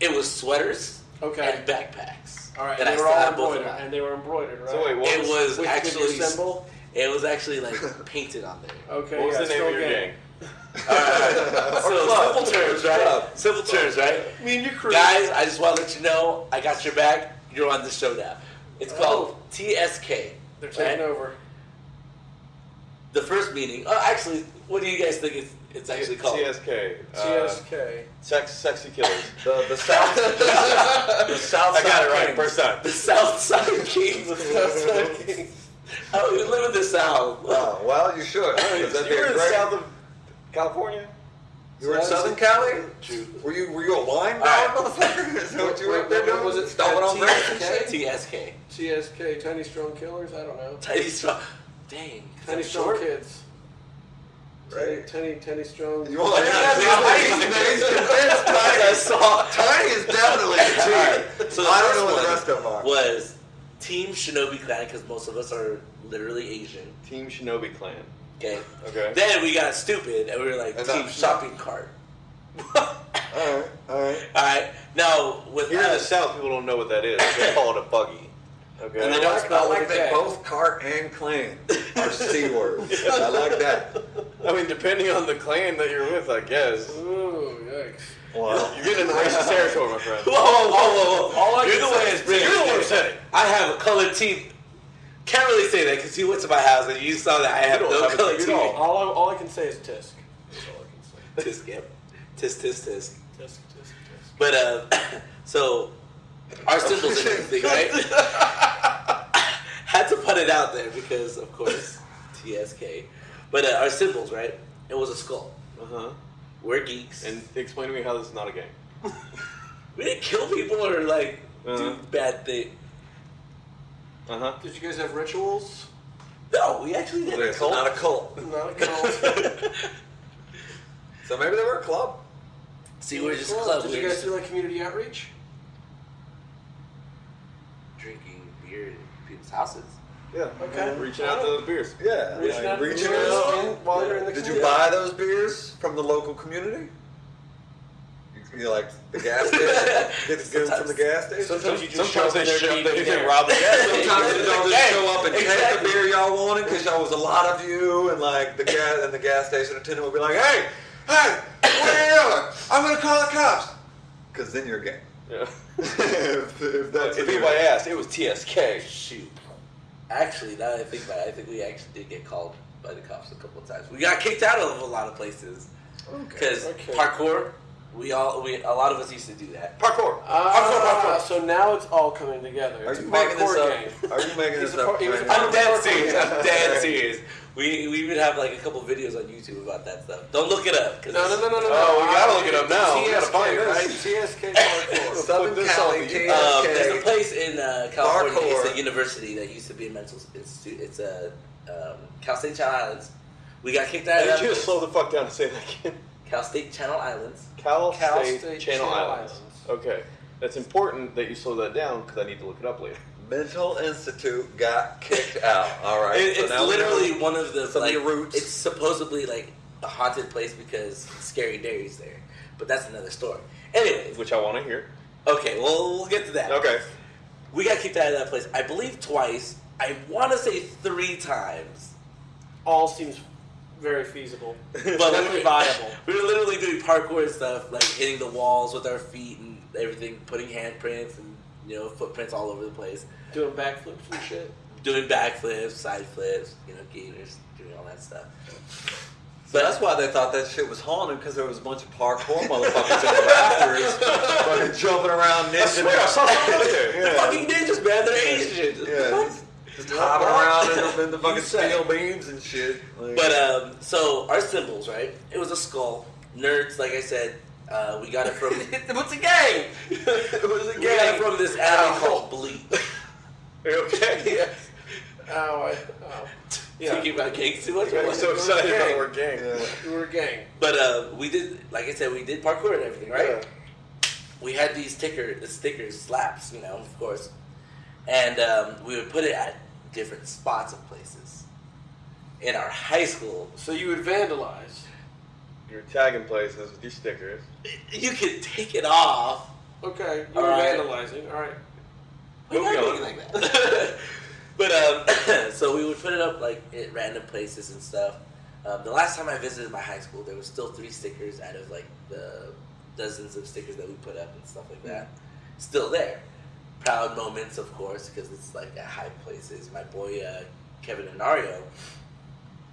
It was sweaters Okay. and backpacks. All right. And they I were all have both of embroidered, and they were embroidered, right? So wait, what It was, was With- with actually symbol. It was actually like painted on there. Okay. what was yeah, the name still of your gang. [LAUGHS] gang? Alright, [LAUGHS] so club. simple terms, right? Club. Simple terms, right? Me and your crew. Guys, I just want to let you know I got your back. You're on the show now. It's called Oh. TSK. They're taking right? over. The first meeting. Oh, actually, what do you guys think it's, it's actually called? CSK. Uh, CSK. sex, sexy killers. The, the [LAUGHS] South. the South I got it right Kings. first time. The South Side Kings. [LAUGHS] the South Side Kings. oh, you live in the South. Oh, well, you should. 'cause [LAUGHS] that'd you were a in the great- south of California. You were in So that Southern was- Cali? True. Were you were you a wine right. motherfucker? Is that what you were up there doing? was it? Stomping on TSK? TSK. TSK. Tiny Strong Killers. I don't know. Tiny strong. Dang. Tiny Strong. Kids. Right. Tiny, tiny Strong. You want Yeah, to yeah, He's convinced Tiny. I saw. Tiny is definitely a T. Alright, so the I don't know what the rest of them are. was Team Shinobi Clan because most of us are literally Asian. Team Shinobi Clan. Okay. Okay. Then we got stupid and we were like And Team that- Shopping Cart. [LAUGHS] All right, all right. All right. Now with Here in the South, people don't know what that is. They call it a buggy. Okay. And they I don't like, spell I like that both cart and clan are c [LAUGHS] words. I like that. I mean, depending on the clan that you're with, I guess. Ooh, yikes. Wow. You're getting into racist territory, my friend. whoa, whoa, whoa, whoa! All I You're can the say one is that's You're the one who said it. I have a colored teeth. Can't really say that because you went to my house and you saw that I have no have a colored TV all. All I, all I can say is tisk. That's all I can say. [LAUGHS] Tisk, yep. Tisk, tisk, tisk. Tisk, tisk, tisk. But uh, [COUGHS] so our symbols and everything, right? [LAUGHS] Had to put it out there because, of course, TSK. But uh, our symbols, right? It was a skull. Uh huh. We're geeks, And explain to me how this is not a gang. [LAUGHS] we didn't kill people or like do Uh-huh. bad things. Uh huh. Did you guys have rituals? No, we actually did. It's not a cult. [LAUGHS] Not a cult. [LAUGHS] So maybe they were a club. See, we're just a club. Did we're you guys do like community outreach? drinking beer in people's houses. Yeah. Okay. Reaching out to the beers. Yeah. Reaching like out to reaching beers out. in- while you're in the Did you buy those beers from the local community? You, you like the gas station? [LAUGHS] Get the goods from the gas station? Sometimes you just Sometimes show they up in there show, to they, they there. rob the gas [LAUGHS] station. Sometimes y'all just show up and take the beer y'all wanted because y'all was a lot of you, and like the gas and the gas station attendant would be like, "Hey, hey, what are you doing? I'm gonna call the cops." Because then you're gay. Yeah. [LAUGHS] if, if that's if anybody you're- asked, it was TSK. Shoot. Actually, now that I think about it, I think we actually did get called by the cops a couple of times. We got kicked out of a lot of places because Okay. parkour. We all we a lot of us used to do that. Parkour. Ah, so now it's all coming together. Are It's you making this parkour up? gang. Are you making this up? par- was a right par- now? I'm dead serious. I'm dead [LAUGHS] serious. We we even have like a couple videos on YouTube about that stuff. Don't look it up. No, no, no, no, no. Oh, no. we gotta look it up now. We gotta find [LAUGHS] this. right? TSK parkour. Southern Cali, TSK. Um, there's a place in uh, California. Parkour. It's a university that used to be a mental institute. It's a um, Cal State Channel Islands. We got kicked out I of need that you to place. slow the fuck down and say that again. Cal State Channel Islands. Cal, Cal State, State Channel, Channel Islands. Islands. Okay. That's important that you slow that down because I need to look it up later. Mental Institute got kicked out. All right. It- so it's literally know- one of the some of like. roots. It's supposedly like a haunted place because Scary Derry's there, but that's another story. Anyway, Which I want to hear. okay, well we'll get to that. Okay. We got kicked out of that place. I believe twice. I want to say three times. All seems very feasible. [LAUGHS] But Definitely we- viable. We [LAUGHS] were literally doing parkour and stuff, like hitting the walls with our feet and everything, putting handprints and you know footprints all over the place, Doing backflips and shit. doing backflips, side flips, you know, gators, doing all that stuff. So that's why they thought that shit was haunted because there was a bunch of parkour motherfuckers in the rafters, fucking jumping around, I swear, I ninja, saw something out there. They're fucking ninjas, man. They're Asian. yeah, just hopping around in the, in the [LAUGHS] fucking steel beams and shit. Like, But um, so our symbols, right? It was a skull. Nerds, like I said, uh, we got it from. [LAUGHS] What's a gang? [LAUGHS] it was a We got it from this anime called. Are you okay? Ow, I, ow. Yeah. Thinking about gangs too much. I'm so excited about Gang. word gang. yeah. We were a gang. But uh, we did, like I said, we did parkour and everything, right? Yeah. We had these sticker, the stickers, slaps, you know, of course, and um, we would put it at different spots of places. In our high school, So you would vandalize. You're tagging places with your stickers. you could take it off. Okay, you were All right. vandalizing. All right. Why Moving not on. make it like that? [LAUGHS] but um, [COUGHS] so we would put it up like at random places and stuff. Um, the last time I visited my high school, there was still three stickers out of like the dozens of stickers that we put up and stuff like that. Still there. Proud moments, of course, because it's like at high places. My boy uh, Kevin Inario,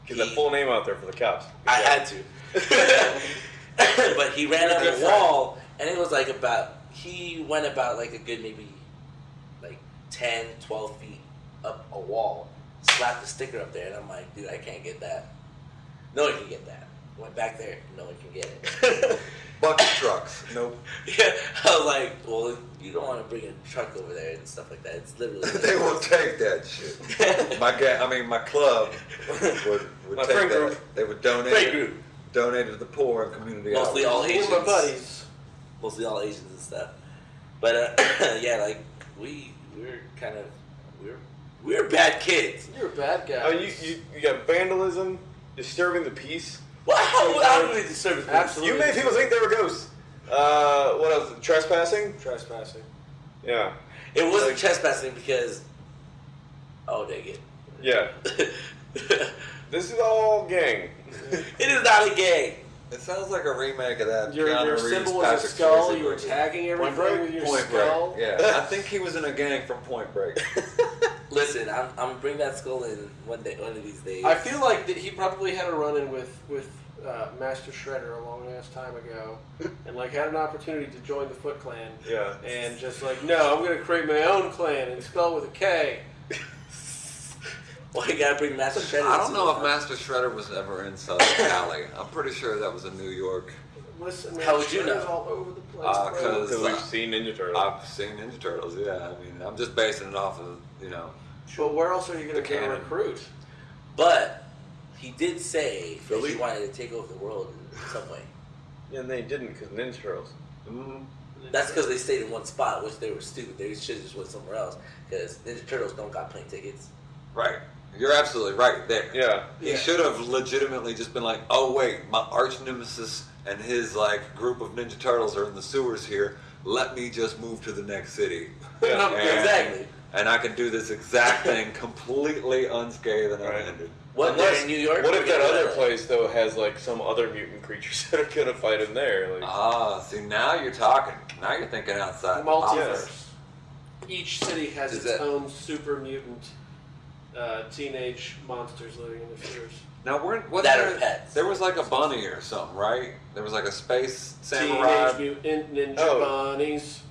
Get that full name out there for the cops. I had to. [LAUGHS] but he ran up a wall, and it was like about, he went about like a good maybe like 10, 12 feet up a wall, slapped the sticker up there, and I'm like, dude, I can't get that. No one can get that. Went back there, no one can get it. [LAUGHS] Bucket trucks. Nope. [LAUGHS] yeah, I was like, well, you don't want to bring a truck over there and stuff like that. It's literally. [LAUGHS] they will take that shit. [LAUGHS] My ga- I mean, my club would, would My take that. group. They would donate. Great it- group. Donate to the poor and community. Mostly outreach. all Me and Asians. my buddies. mostly all Asians and stuff. But uh, [COUGHS] yeah, like we we're kind of we're we're bad kids. You're a bad guy. Oh, you, you, you got vandalism, disturbing the peace. Well, how, how do we disturb this? Absolutely. You made people think they were ghosts. Uh, what else? Trespassing? Trespassing. Yeah. It wasn't Like- trespassing because. Oh, dang Yeah. [LAUGHS] This is all gang. [LAUGHS] it is not a gang. It sounds like a remake of that. Your, your symbol was a skull. You were movie. tagging everything Break? with your Point skull. Break. Yeah, I think he was in a gang from Point Break. [LAUGHS] Listen, I'm, I'm gonna bring that skull in one day, one of these days. I feel like that he probably had a run in with with uh, Master Shredder a long ass time ago, [LAUGHS] and like had an opportunity to join the Foot Clan, Yeah. and just like no, I'm gonna create my own clan and spell with a K. [LAUGHS] Well, you gotta bring Master Shredder. I don't know if Master Shredder was ever in Southern [COUGHS] Cali. I'm pretty sure that was in New York. Listen, man, How would you know? all over the place, Uh, bro. 'cause- Because we've seen Ninja Turtles. I've seen Ninja Turtles. Yeah, I mean, I'm just basing it off of you know. But where else are you gonna The go recruit? But he did say that Philly? he wanted to take over the world in some way. and they didn't because Ninja Turtles. Mm, That's because they stayed in one spot, which they were stupid. They should have just went somewhere else. Because Ninja Turtles don't got plane tickets. right. You're absolutely right there. Yeah. He Yeah. should have legitimately just been like, "Oh wait, my arch nemesis and his like group of Ninja Turtles are in the sewers here. Let me just move to the next city, Yeah. Exactly. And I can do this exact [LAUGHS] thing completely unscathed and Right. unhindered." What they're in New York? What if that gonna- other place though has like some other mutant creatures [LAUGHS] that are gonna fight in there? Like, Ah, see now you're talking. Now you're thinking outside the box. Multiverse. Each city has Is its that- own super mutant uh, teenage monsters living in the sewers. Now we're was That there, are pets. There was like a bunny or something, right? There was like a space samurai Teenage Mutant Ninja Oh. Bunnies.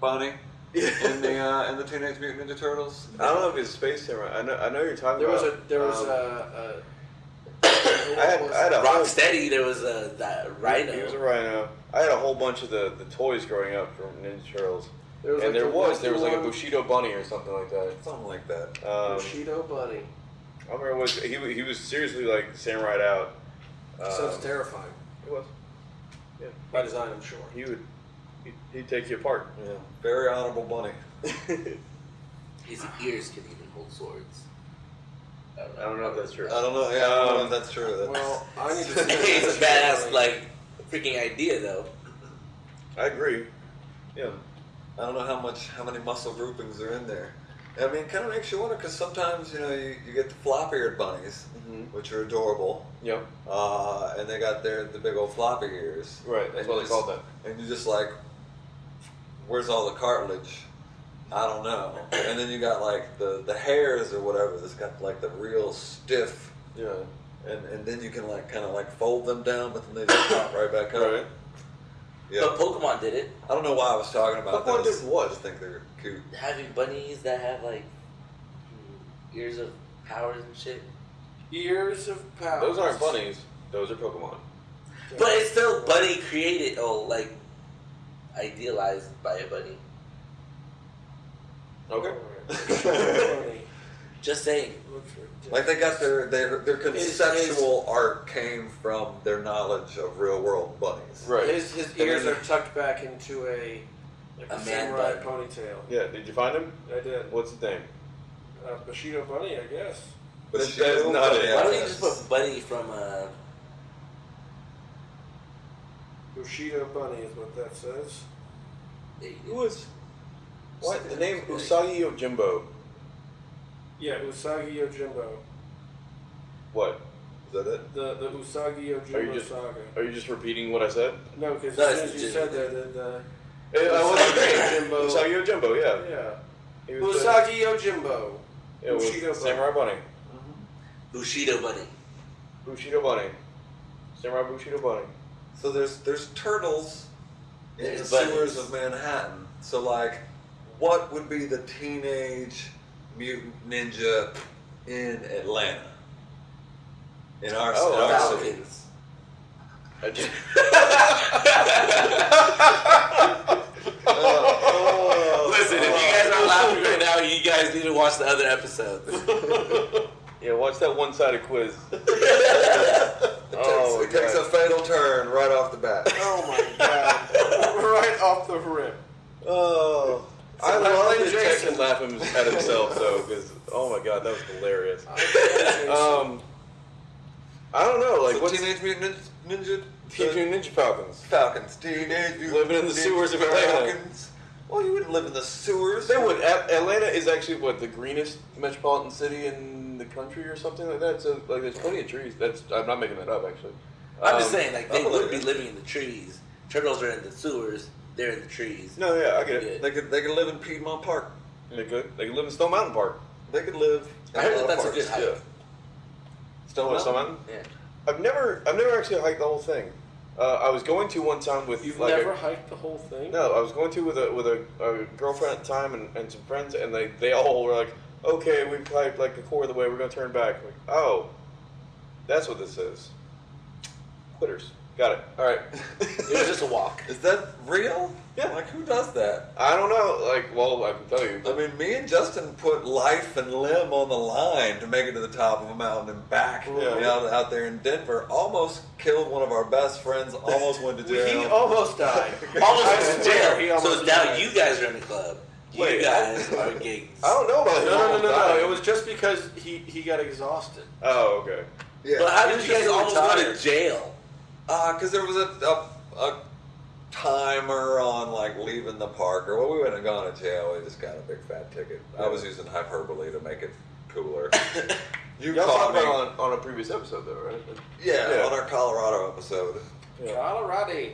bunny in the uh, in the Teenage Mutant Ninja Turtles. [LAUGHS] I don't know if it's Space Samurai. I know. I know you're talking There was a there was um, a, [COUGHS] I had, I had a whole, Rocksteady, there was a that Rhino. He was a rhino. I had a whole bunch of the, the toys growing up from Ninja Turtles, there and like there was there was like a Bushido bunny or something like that. Something like that. Um, Bushido Bunny. I remember it was he he was seriously like samurai out. Sounds Um, terrifying. It was. Yeah. By design, I'm sure. He would. He'd, he'd take you apart. Yeah, very honorable bunny. [LAUGHS] His ears can even hold swords. I I don't know if that's true. I don't know. Yeah, I don't know Um, if that's true. That's, Well, I need to [LAUGHS] see it's a badass like freaking idea though. I agree. Yeah. I don't know how much, how many muscle groupings are in there. I mean, it kind of makes you wonder because sometimes you know you, you get the flop-eared bunnies, Mm-hmm. which are adorable, Yep. uh, and they got their the big old floppy ears. Right. That's what they just- called that. And you're just like, where's all the cartilage? I don't know. And then you got like the the hares or whatever that's got like the real stiff, Yeah. and and then you can like kind of like fold them down, but then they just pop right back up. Right. Yeah. But Pokemon did it, I don't know why I was talking about Pokemon those. did what? I just think they're cute. having bunnies that have like ears of powers and shit. Ears of power. Those aren't bunnies. Those are Pokemon. But it's still bunny created, oh, like idealized by a bunny. Okay. [LAUGHS] Just saying. Like they got their their their His- conceptual art came from their knowledge of real world bunnies. Right. His, his ears are tucked back into a like a, A man samurai bun. ponytail. Yeah. Did you find him? I did. What's his name? Uh, Bushido Bunny, I guess. But That- that is not it. Why don't you just put bunny from uh Bushido Bunny is what that says. there you Who go. was? What the name? Usagi Yojimbo. Yeah, Usagi Yojimbo. What? Is that it? The the Usagi Are you Yojimbo just- saga. Are you just repeating what I said? No, because No, as soon as you said that, the, Eh, I wasn't Usagi agreeing. Yojimbo. Usagi Yojimbo. Yeah. yeah. He was the- Usagi Yojimbo. Yeah, it was Bushido Samurai Bunny. Bushido bunny. Bushido Bunny. Samurai Bushido Bunny. So there's there's turtles in There's the bunnies. sewers of Manhattan. So like, what would be the teenage mutant ninja in Atlanta? In our, Oh, in our wow. city. Falcons. I just- [LAUGHS] oh, Listen, if you guys are laughing right now, you guys need to watch the other episodes. [LAUGHS] [LAUGHS] Yeah, watch that one-sided quiz. [LAUGHS] It Oh, takes, it takes a fatal turn right off the bat. [LAUGHS] Oh my god! right off the rip. Oh, I So love Leslie that Jason Jason- laughing at himself though, because oh my god, that was hilarious. um, I don't know, like so what's Teenage Mutant Ninja, Ninja Teenage Mutant Ninja Falcons. Falcons. Teenage Mutant Living in the Ninja sewers of Atlanta. Falcons. Well, you wouldn't live in the sewers. They would. A- Atlanta is actually what the greenest metropolitan city in the country, or something like that. So like, there's plenty of trees. That's I'm not making that up actually. I'm just Um, saying, like they believe would be living in the trees. Turtles are in the sewers. They're in the trees. No, yeah, I get it. They could they could live in Piedmont Park. They could. They could live in Stone Mountain Park. They could live. in I heard lot that of that's a good parks. hike. Yeah. Stone Mountain. Stone Mountain? Yeah. I've never, I've never actually hiked the whole thing. Uh, I was going to one time with You've like a- never hiked the whole thing? No, I was going to with a with a, a girlfriend at the time and, and some friends, and they, they all were like, "Okay, we've like a quarter of the way. We're gonna turn back." I'm like, oh, that's what this is. Quitters. Got it. All right. [LAUGHS] It was just a walk. Is that real? Yeah. Like who does that? I don't know. Like, well, I can tell you. I mean, me and Justin put life and limb on the line to make it to the top of a mountain and back. Yeah. You know, out there in Denver, almost killed one of our best friends. Almost went to [LAUGHS] [LAUGHS] jail. He almost died. Almost I went to jail. So now you guys are in the club. You Wait, guys [LAUGHS] are gigs. I don't know about No, him. no, no, no, no. It was just because he, he got exhausted. Oh, okay. yeah. But how He did you guys just almost go retired. to jail? Uh, because there was a, a, a timer on like leaving the park, or well, we wouldn't have gone to jail. We just got a big fat ticket. I was using hyperbole to make it cooler. [LAUGHS] You Y'all caught talked me. about it on, on a previous episode, though, right? yeah, Yeah. on our Colorado episode. Yeah. Colorado.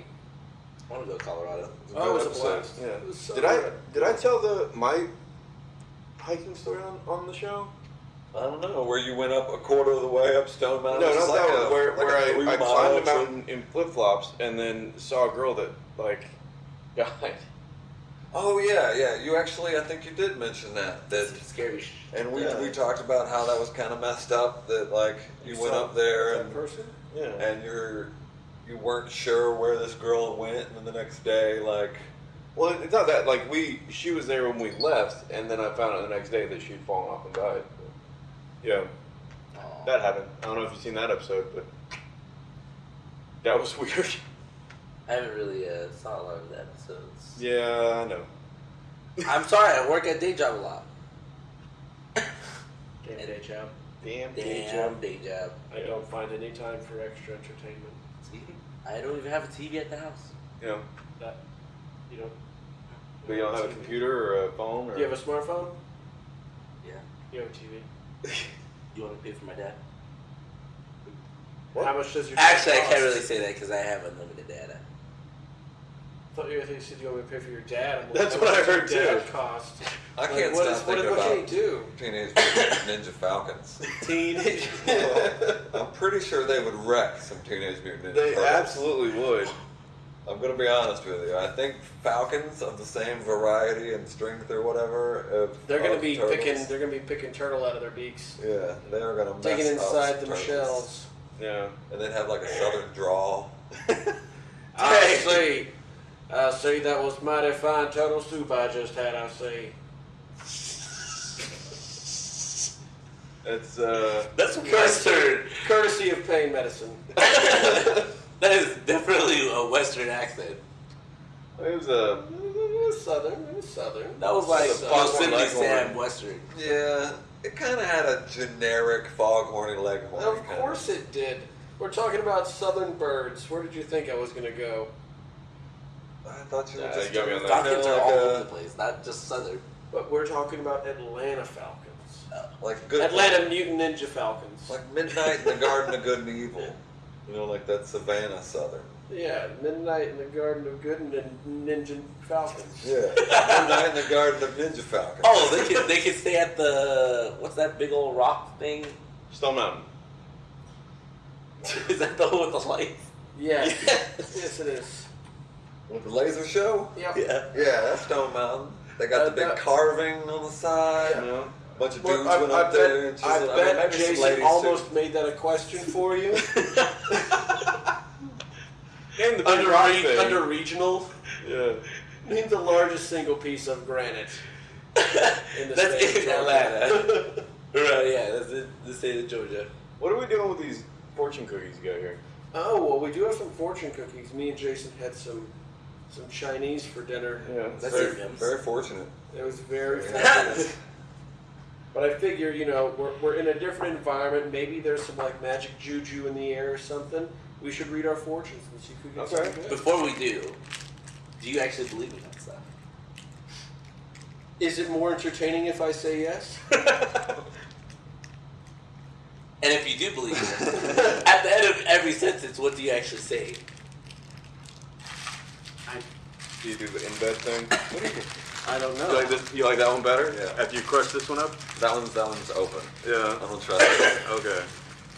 I want to go to Colorado. Oh, it was a blast. Yeah. It was so did I did I tell the my hiking story on, on the show? I don't know where you went up a quarter of the way up Stone Mountain. No, not like that a- one. Where, like where a I, I three-mile climbed a trip. mountain in flip flops and then saw a girl that like [LAUGHS] died. Oh yeah, yeah. You actually, I think you did mention that. That That's scary. and we Yeah. we talked about how that was kind of messed up. That like you, went up there that and person. Yeah. and you're you weren't sure where this girl went, and then the next day, like Well, it's not that. Like we, she was there when we left, and then I found out the next day that she'd fallen off and died. Yeah, Aw. that happened. I don't know if you've seen that episode, but that was [LAUGHS] weird. I haven't really uh, saw a lot of the episodes. Yeah, I know. I'm sorry, I work at day job a lot. Damn day job. Damn. Damn day job. I don't find any time for extra entertainment. See? I don't even have a TV at the house. You know, That you don't. but you don't have a computer or a phone or. Do you have a smartphone? Yeah. You have a TV. [LAUGHS] You want to pay for my dad? What? How much does your Actually, I can't really say that because I have unlimited data. I thought you were you said you want me to pay for your dad. I'm like, That's how what I heard, too. Cost. I Like, can't what stop is- thinking what about can he do? Teenage Mutant Ninja Falcons. [LAUGHS] Teenage. I'm pretty sure they would wreck some Teenage Mutant Ninja They Turtles. absolutely would. I'm gonna be honest with you. I think Falcons of the same variety and strength or whatever. Of, They're gonna be turtles, picking. They're gonna be picking turtle out of their beaks, Yeah, they are gonna mess taking up inside some them turtles. shells. Yeah. and then have like a southern drawl. [LAUGHS] I see. I see. That was mighty fine turtle soup I just had. I see. It's uh. That's Western. Courtesy of pain medicine. [LAUGHS] that is definitely a Western accent. It was a. It was southern. It was southern. That was like It's a Foghorn Sam Western. Yeah, it kind of had a generic foghorny leghorn. Of kinda. course it did. We're talking about southern birds. Where did you think I was gonna go? I thought you were Yeah, just you got me on that. Falcons kinda are all like over the place, not just Southern. But we're talking about Atlanta Falcons. Oh. like good Atlanta Mutant Ninja Falcons. like midnight in the Garden of Good and Evil. You know, like that Savannah Southern. yeah, Midnight in the Garden of Good and Ninja Falcons. Yeah, midnight in the Garden of Ninja Falcons. Oh, they could they could stay at the what's that big old rock thing? Stone Mountain. [LAUGHS] Is that the one with the lights? Yeah. [LAUGHS] Yeah. yes, it is. With the laser show. Yep. Yeah. Yeah, that's Stone Mountain. They got Uh, the big that- carving on the side. You know. A bunch of Well, dudes I, went I up there and bet, I chiseled. bet mean, maybe Jason almost too. made that a question for you. [LAUGHS] And the under, re- under regional, Yeah. name the largest single piece of granite [LAUGHS] in the That's state of in Georgia. Atlanta. [LAUGHS] right, yeah, that's in the state of Georgia. What are we doing with these fortune cookies you got here? Oh well, we do have some fortune cookies. Me and Jason had some some Chinese for dinner. Yeah. That's very, it, Mims. very fortunate. It was very fortunate. [LAUGHS] But I figure, you know, we're, we're in a different environment. Maybe there's some like magic juju in the air or something. we should read our fortunes and see who gets Okay. something. Before we do, do you actually believe in that stuff? Is it more entertaining if I say yes? [LAUGHS] And if you do believe it, [LAUGHS] at the end of every sentence, what do you actually say? I, Do you do the in bed thing? I don't You know. like this? You like that one better? Yeah. After you crush this one up? That one's that one's open. Yeah. I don't trust it. Okay.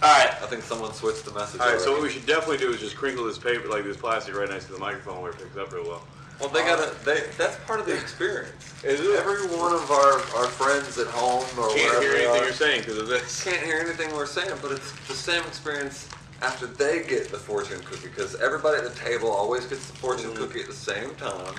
All right. I think someone switched the message. All right. So what we should definitely do is just crinkle this paper, like this plastic, right next to the microphone where it picks up real well. Well, they gotta. They, that's part of the experience. [LAUGHS] Is it? Every one of our, our friends at home or Can't hear anything are, you're saying because of this. can't hear anything we're saying, but it's the same experience after they get the fortune cookie because everybody at the table always gets the fortune Mm-hmm. cookie at the same time.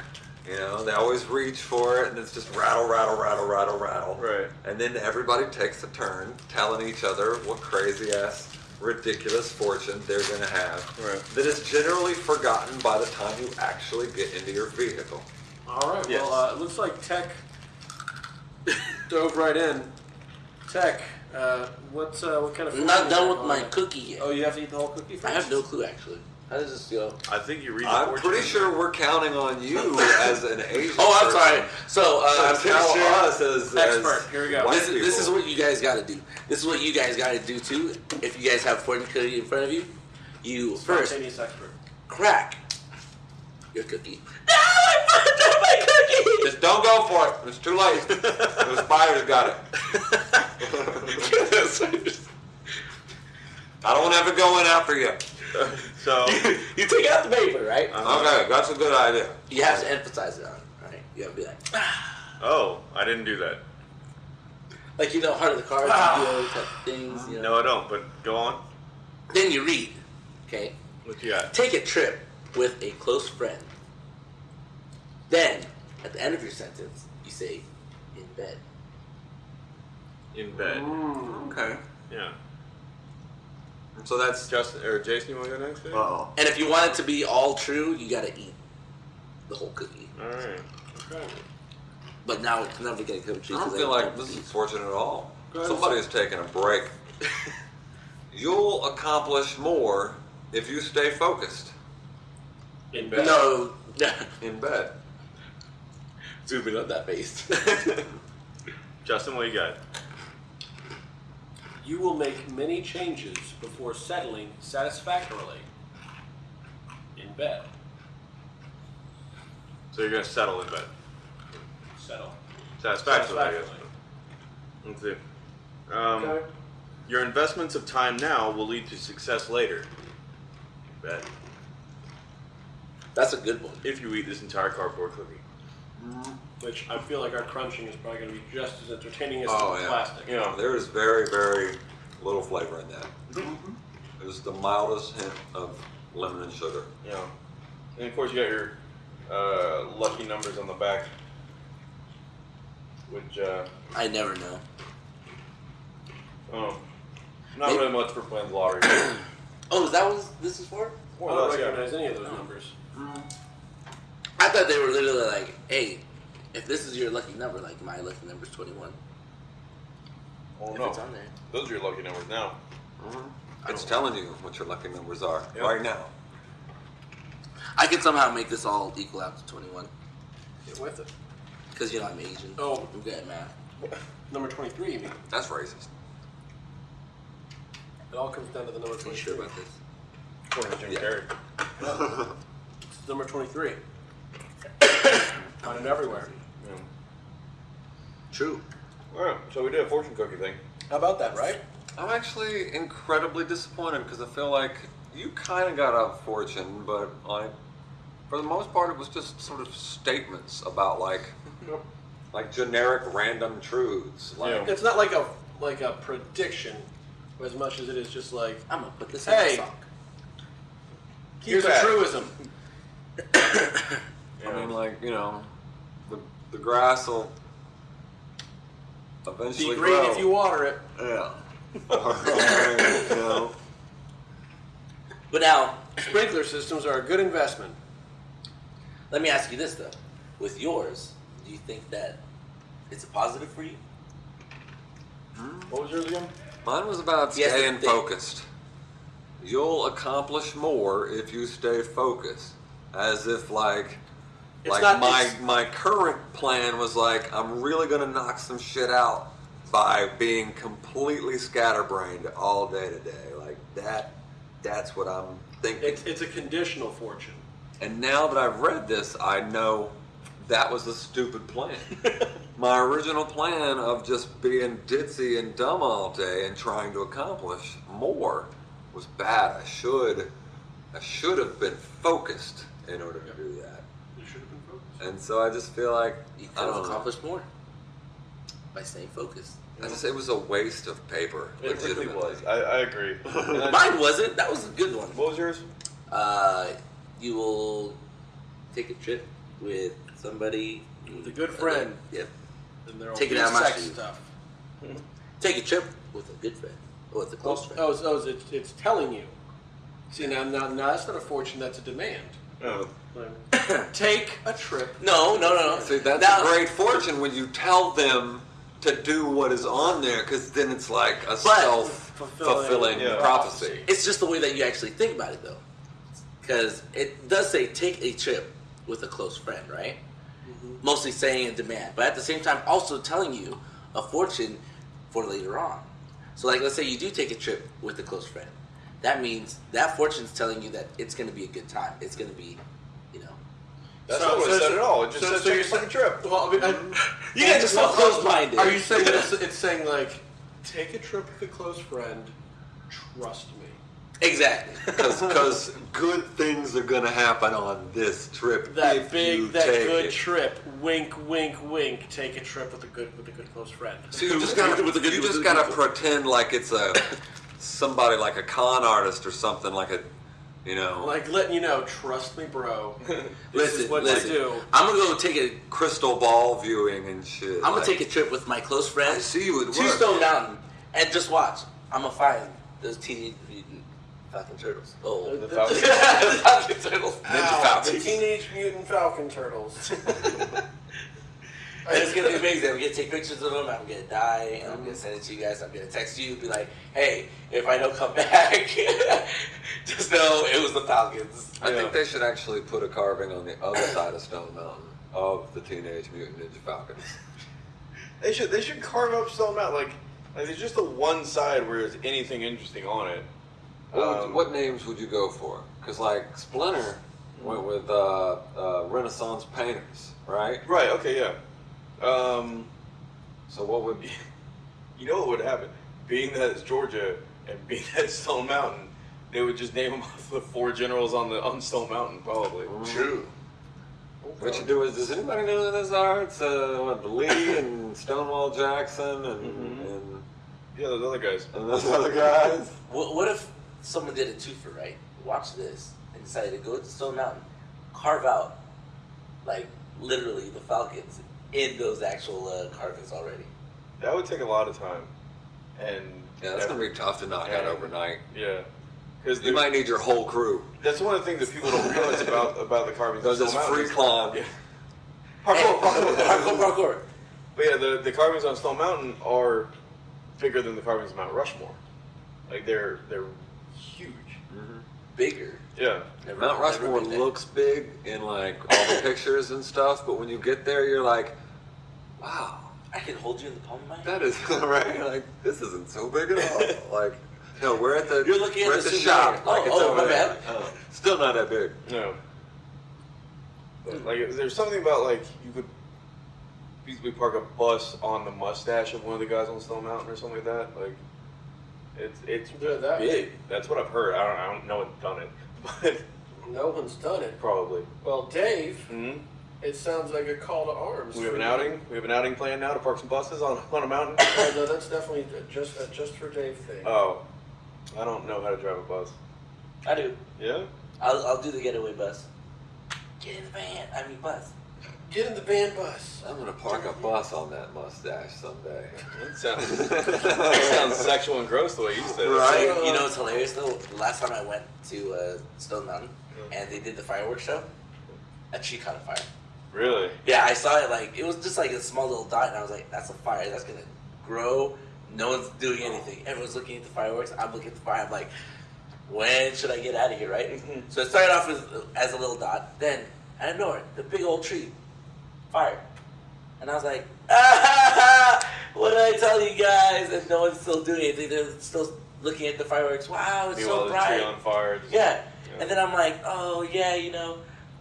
You know, they always reach for it, and it's just rattle, rattle, rattle, rattle, rattle. Right. And then everybody takes a turn telling each other what crazy ass, ridiculous fortune they're gonna have. Right. That is generally forgotten by the time you actually get into your vehicle. All right. Yes. Well, uh, it looks like Tech dove right in. Tech, uh, what uh, what kind of? I'm not done with my on? cookie yet. Oh, you have to eat the whole cookie I have no clue actually. How does this go? I think you read. The I'm fortune. pretty sure we're counting on you [LAUGHS] as an Asian. Oh, I'm sorry. So, uh, To tell sure. us as, Expert. as Here we go. This is, this is what you guys got to do. This is what you guys got to do too. If you guys have fortune cookie in front of you, you first expert. crack your cookie. No, I fucked up my cookie. Just don't go for it. It's too late. the spiders got it. [LAUGHS] I don't want to have to go in after you. So. [LAUGHS] you take out the paper, right? Uh-huh. Okay, that's a good idea. You have to emphasize it on, it, right? You have to be like, ah. Oh, I didn't do that. like you know, heart of the cards, you do all these type of things. You know. No, I don't. But go on. Then you read, okay? What you got? Take a trip with a close friend. Then, at the end of your sentence, you say, in bed. In bed. Mm. Okay. Yeah. So that's Justin or Jason, you want to go next? Dave? oh. And if you want it to be all true, you gotta eat the whole cookie. All right. Okay. But now it's never gonna come true. I don't feel like this is fortunate at all. Go. Somebody is taking a break. [LAUGHS] You'll accomplish more if you stay focused [LAUGHS] In bed. No, in bed. zooming on that face. [LAUGHS] Justin, what you got? You will make many changes before settling satisfactorily in bed. So you're gonna settle in bed. Settle. Satisfactorily, I guess. Let's see. Um, Okay. Your investments of time now will lead to success later. Bet. That's a good one. If you eat this entire cardboard cookie. Which I feel like our crunching is probably going to be just as entertaining as Oh, the yeah. plastic. Yeah. There is very, very little flavor in that. It was the mildest hint of lemon and sugar. Yeah. And of course you got your uh, lucky numbers on the back. Which, uh, I never know. oh, not Maybe- really much for playing the lottery. [COUGHS] Oh, is that what this is for? I don't or less, yeah. recognize any of those numbers. I thought they were literally like, hey, if this is your lucky number, like my lucky number is 21. Oh if no, it's on there. those are your lucky numbers now. Mm-hmm. It's telling you what your lucky numbers are Yep. right now. I can somehow make this all equal out to 21. Get with it. Because, you know, I'm Asian. Oh. I'm good at math. Number 23, you mean? That's racist. It all comes down to the number Are you 23. sure about this? According to Jim Yeah. Carrey. [LAUGHS] It's number 23. Found it everywhere. Yeah. True. All right, so we did a fortune cookie thing. How about that, right? I'm actually incredibly disappointed because I feel like you kind of got a fortune, but like for the most part, it was just sort of statements about like like generic random truths. Like Yeah. It's not like a like a prediction as much as it is just like I'm going to put this Hey. in my sock. here's a that. Truism. [COUGHS] I mean, like you know, the the grass will eventually Be green grow. if you water it. yeah. [LAUGHS] [LAUGHS] you know, But now, Sprinkler systems are a good investment. let me ask you this, though. With yours, do you think that it's a positive for you? Hmm? What was yours again? mine was about Yes, staying focused. you'll accomplish more if you stay focused. As if like It's like not- my my current plan was like I'm really gonna knock some shit out by being completely scatterbrained all day today. Like that that's what I'm thinking. It's, it's a conditional fortune. And now that I've read this, I know that was a stupid plan. [LAUGHS] My original plan of just being ditzy and dumb all day and trying to accomplish more was bad. I should, I should have been focused in order to do that. You should have been focused. And so I just feel like You I could have don't know. accomplished more by staying focused. I just it was a waste of paper. It really was. I, I agree. [LAUGHS] Mine wasn't. That was a good one. what was yours? Uh, you will take a trip with somebody. With a good friend. Yep. And there Take it out of my sex shoe. stuff. [LAUGHS] Take a trip with a good friend. Or with a close friend. Oh, it's, oh, it's, it's telling you. See, now, now, now that's not a fortune, that's a demand. No. Take a trip. No, no, no, no. See, that's Now- a great fortune when you tell them to do what is on there, because then it's like a self-fulfilling Yeah. prophecy. It's just the way that you actually think about it, though. Because it does say take a trip with a close friend, right? Mm-hmm. Mostly saying in demand, but at the same time, also telling you a fortune for later on. So, like, let's say you do take a trip with a close friend. That means that fortune's telling you that it's going to be a good time. It's going to be, you know. That's So- not what so- it said at all. It just so- said so take you're a fucking saying- trip. Well, I mean, I, [LAUGHS] You guys are so well, close-minded. Are you saying it's, it's saying like, take a trip with a close friend, trust me. Exactly. [LAUGHS] Because good things are going to happen on this trip. That if big, you that take good it. trip. Wink, wink, wink. Take a trip with a good, with a good close friend. So you just gotta, With a good- you just gotta pretend like it's a [LAUGHS] somebody like a con artist or something like a, you know, Like letting you know, trust me, bro. [LAUGHS] This listen, is what listen. I do. I'm gonna go take a. crystal ball viewing and shit. I'm gonna like, take a trip with my close friend. I see you at to work. Stone Mountain and just watch. I'm gonna find those teenage mutant Falcon Turtles. Oh, uh, The The- Falcon- Falcon [LAUGHS] Turtles. [LAUGHS] Ow, the Teenage Mutant Falcon Turtles. And it's gonna be amazing. I'm gonna take pictures of them. I'm gonna die, and I'm gonna send it to you guys. I'm gonna text you, be like, "Hey, if I don't come [LAUGHS] back, [LAUGHS] just know it was the Falcons." I Yeah. think they should actually put a carving on the other side of Stone Mountain of the Teenage Mutant Ninja Falcons. [LAUGHS] They should they should carve up Stone Mountain like like there's just the one side where there's anything interesting on it. What, would- Um, what names would you go for? Because like Splinter went with uh, uh, Renaissance painters, right? Right. Okay. Yeah. Um, So what would be, [LAUGHS] you know what would happen? Being that it's Georgia and being that it's Stone Mountain, they would just name them off [LAUGHS] the four generals on the on Stone Mountain probably. True. What you do is, does anybody know who those are? It's uh, what, Lee [COUGHS] and Stonewall Jackson and, Mhm. and, Yeah, those other guys. and those other guys. What, what if someone did a twofer, right? Watch this and decided to go to Stone Mountain, carve out, like literally the Falcons in those actual uh, carvings already. That would take a lot of time, and Yeah, that's gonna be tough to knock out overnight. yeah, because You might need your whole crew. That's one of the things that people don't realize about about the carvings. There's Stone free climb. Yeah. Parkour, parkour, parkour, parkour. But yeah, the, the carvings on Stone Mountain are bigger than the carvings of Mount Rushmore. Like they're they're huge. Bigger. Yeah. Mount Rushmore looks big in like all the pictures and stuff, but when you get there, you're like, wow, I can hold you in the palm of my hand. that is [LAUGHS] right. Like this isn't so big at all. [LAUGHS] Like, no, we're at the You're looking we're the at the souvenir. shop. Oh, like it's oh, over my there. bad. Oh, still not that big. No. Like there's something about like you could basically park a bus on the mustache of one of the guys on Stone Mountain or something like that. Like it's it's Yeah, that- big. That's what I've heard. I don't I don't know one's done it, [LAUGHS] but No one's done it. probably. Well, Dave, hmm it sounds like a call to arms. We have an outing. We have an outing planned now to park some buses on on a mountain. [COUGHS] Oh, no, that's definitely just a just for Dave thing. Oh, I don't know how to drive a bus. I do. Yeah. I'll, I'll do the getaway bus. Get in the van. I mean bus. Get in the van bus. I'm gonna park a bus on that mustache someday. [LAUGHS] That sounds, that sounds sexual and gross the way you said it. Right. You, you know it's hilarious though? Last time I went to uh, Stone Mountain and they did the fireworks show, a tree caught a fire. Really? Yeah, I saw it like it was just like a small little dot, and I was like, "That's a fire. That's gonna grow." No one's doing anything. Everyone's looking at the fireworks. I'm looking at the fire. I'm like, when should I get out of here, right? so it started off as, as a little dot. Then, out of nowhere, the big old tree, fire. And I was like, ah, [LAUGHS] what did I tell you guys? And no one's still doing anything. They're still looking at the fireworks. Wow, it's Meanwhile, so the bright. tree on fire. just- Yeah. Yeah. And then I'm like, oh yeah, you know,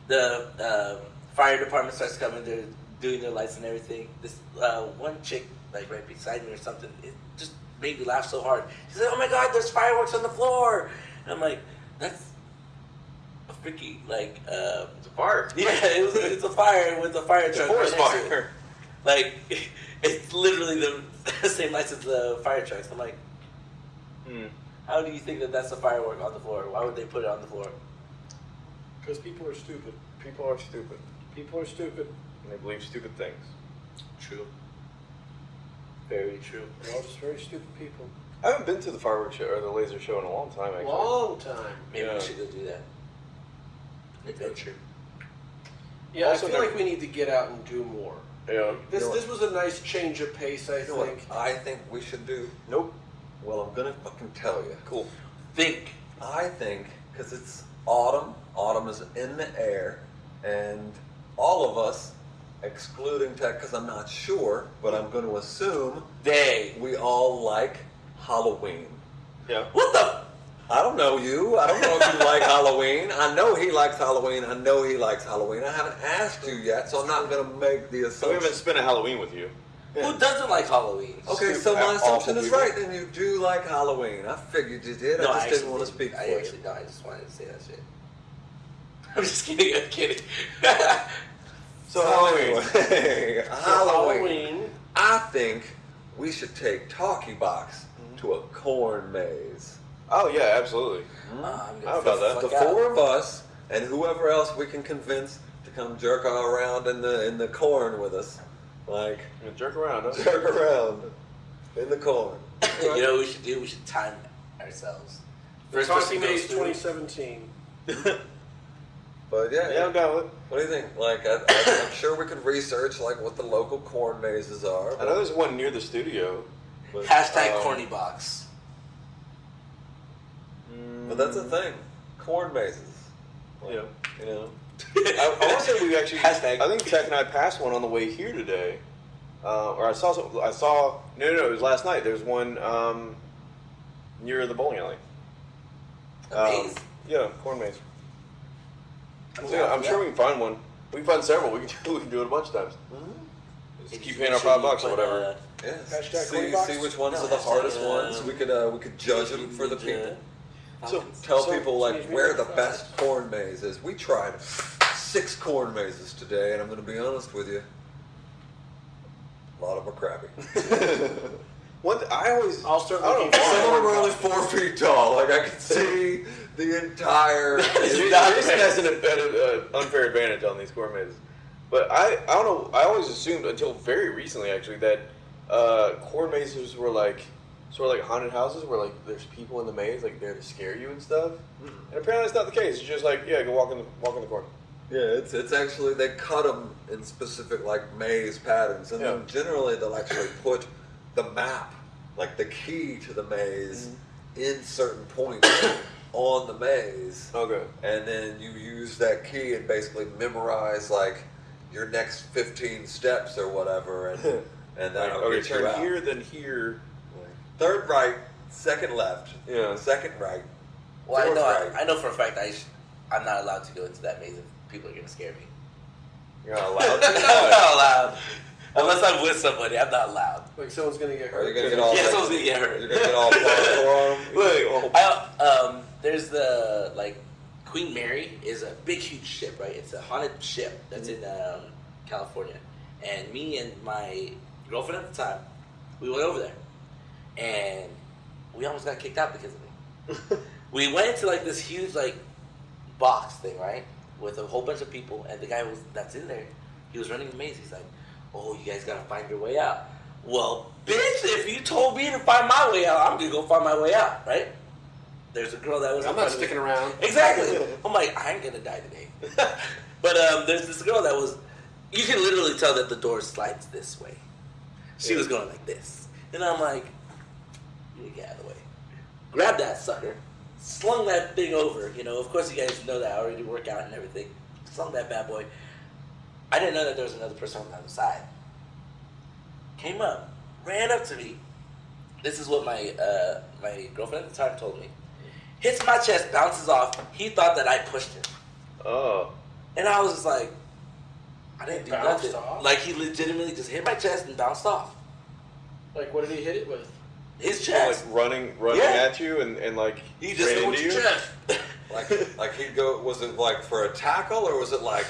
the uh, fire department starts coming. They're doing their lights and everything. This uh, one chick, like right beside me or something, it just made me laugh so hard. She said, "Oh my God, there's fireworks on the floor!" And I'm like, "That's a freaky like." Uh, It's a fire. [LAUGHS] yeah, it was, it's a fire with a fire It's a truck. forest right next to it. fire. Like, [LAUGHS] it's literally the [LAUGHS] same lights as the fire trucks. I'm like, Hmm. how do you think that that's a firework on the floor? Why would they put it on the floor? Because people are stupid. People are stupid. People are stupid. And they believe stupid things. True. Very true. They're all just very stupid people. I haven't been to the fireworks show or the laser show in a long time, actually. Long time. Maybe Yeah. we should go do that. Adventure. Yeah, Also, I feel they're- like we need to get out and do more. Yeah. This You know this was a nice change of pace, I You know what think. I think we should do? Nope. Well, I'm gonna fucking tell you. Cool. Think. I think because it's autumn, autumn is in the air, and all of us, excluding Tech, because I'm not sure, but I'm going to assume They. we all like Halloween. Yeah. What the? I don't know you. I don't know if you like [LAUGHS] Halloween. I know he likes Halloween. I know he likes Halloween. I haven't asked you yet, so I'm not going to make the assumption. we haven't spent a Halloween with you. Who doesn't like Halloween? Okay, so my assumption is people. right. Then you do like Halloween. I figured you did. I just actually didn't want to speak I for actually you. no. I just wanted to say that shit. [LAUGHS] I'm just kidding. I'm kidding. [LAUGHS] So Halloween. anyway, [LAUGHS] So Halloween. I think we should take Talkie Box mm-hmm. to a corn maze. oh yeah, absolutely. I'm How about fuck The out. four of us and whoever else we can convince to come jerk around in the in the corn with us, like [LAUGHS] I'm jerk around. Huh? jerk around in the corn. you know what we should do? We should time ourselves. First person Talking goes Maze 2017. [LAUGHS] But yeah, yeah, I'm down with it. What do you think? Like, I, I, I'm sure we could research like what the local corn mazes are. I know there's one near the studio. But, Hashtag um, corny box. but that's a thing. Corn mazes. Like, Yeah. You know. [LAUGHS] I, I want to say we actually. Hashtag. I think Tech and I passed one on the way here today, uh, or I saw. Some, I saw. No, no, no, it was last night. There's one um, near the bowling alley. A maze? Yeah, corn maze. I'm yeah, I'm for sure we can find one. We can find several. We can do, we can do it a bunch of times. Just Just keep paying our sure five bucks or put, whatever. uh, Yes. Hashtag see, corn see which ones No, are the hardest um, ones. We could uh, we could judge them for the Ninja. people. So- Tell So- people like where the like best corn maze is. We tried six corn mazes today, and I'm going to be honest with you. A lot of them are crappy. One, th- I always. I'll start I don't looking know. Some of them are only four feet tall. Like I can see the entire. [LAUGHS] Jason not has an uh, unfair advantage on these corn mazes. But I, I don't know. I always assumed until very recently, actually, that uh, corn mazes were like sort of like haunted houses, where like there's people in the maze, like there to scare you and stuff. And apparently, that's not the case. It's just like yeah, go walk in the walk in the corn. Yeah, it's it's actually they cut them in specific like maze patterns, and then generally they'll actually put the map, like the key to the maze, mm-hmm. in certain points [COUGHS] on the maze, Okay. and then you use that key and basically memorize like your next fifteen steps or whatever, and [LAUGHS] and Like, that'll okay, get you turn out. here, then here. Third right, second left, Yeah. second right. Well, I know. right. I, I know for a fact I sh- I'm not allowed to go into that maze if people are gonna scare me. You're not allowed [LAUGHS] I'm to. not allowed. Unless I'm with somebody, I'm not allowed. Like someone's gonna get Are you hurt. gonna get all? Yeah, someone's gonna get hurt. You're gonna get all parkour on 'em? [LAUGHS] Look, I, um, there's the like Queen Mary is a big huge ship, right? It's a haunted ship that's in um, California, and me and my girlfriend at the time, we went over there, and we almost got kicked out because of it. [LAUGHS] we went into like this huge like box thing, right, with a whole bunch of people, and the guy was that's in there, he was running the maze. He's like, "Oh, you guys gotta find your way out." Well, bitch, if you told me to find my way out, I'm gonna go find my way out, right? There's a girl that was. I'm not sticking around. Exactly. [LAUGHS] I'm like, I ain't gonna die today. [LAUGHS] but um, there's this girl that was. You can literally tell that the door slides this way. She was going like this, and I'm like, you get out of the way. Grab that sucker, slung that thing over. You know, of course, you guys know that I already work out and everything. Slung that bad boy. I didn't know that there was another person on the other side. Came up, ran up to me. This is what my uh, my girlfriend at the time told me. Hits my chest, bounces off. He thought that I pushed him, Oh. and I was just like, I didn't do nothing. off? Like he legitimately just hit my chest and bounced off. Like, what did he hit it with? His Like chest. running, running Yeah. at you, and, and like He just ran hit into you. your chest. [LAUGHS] Like, like he'd go. Was it like for a tackle or was it like?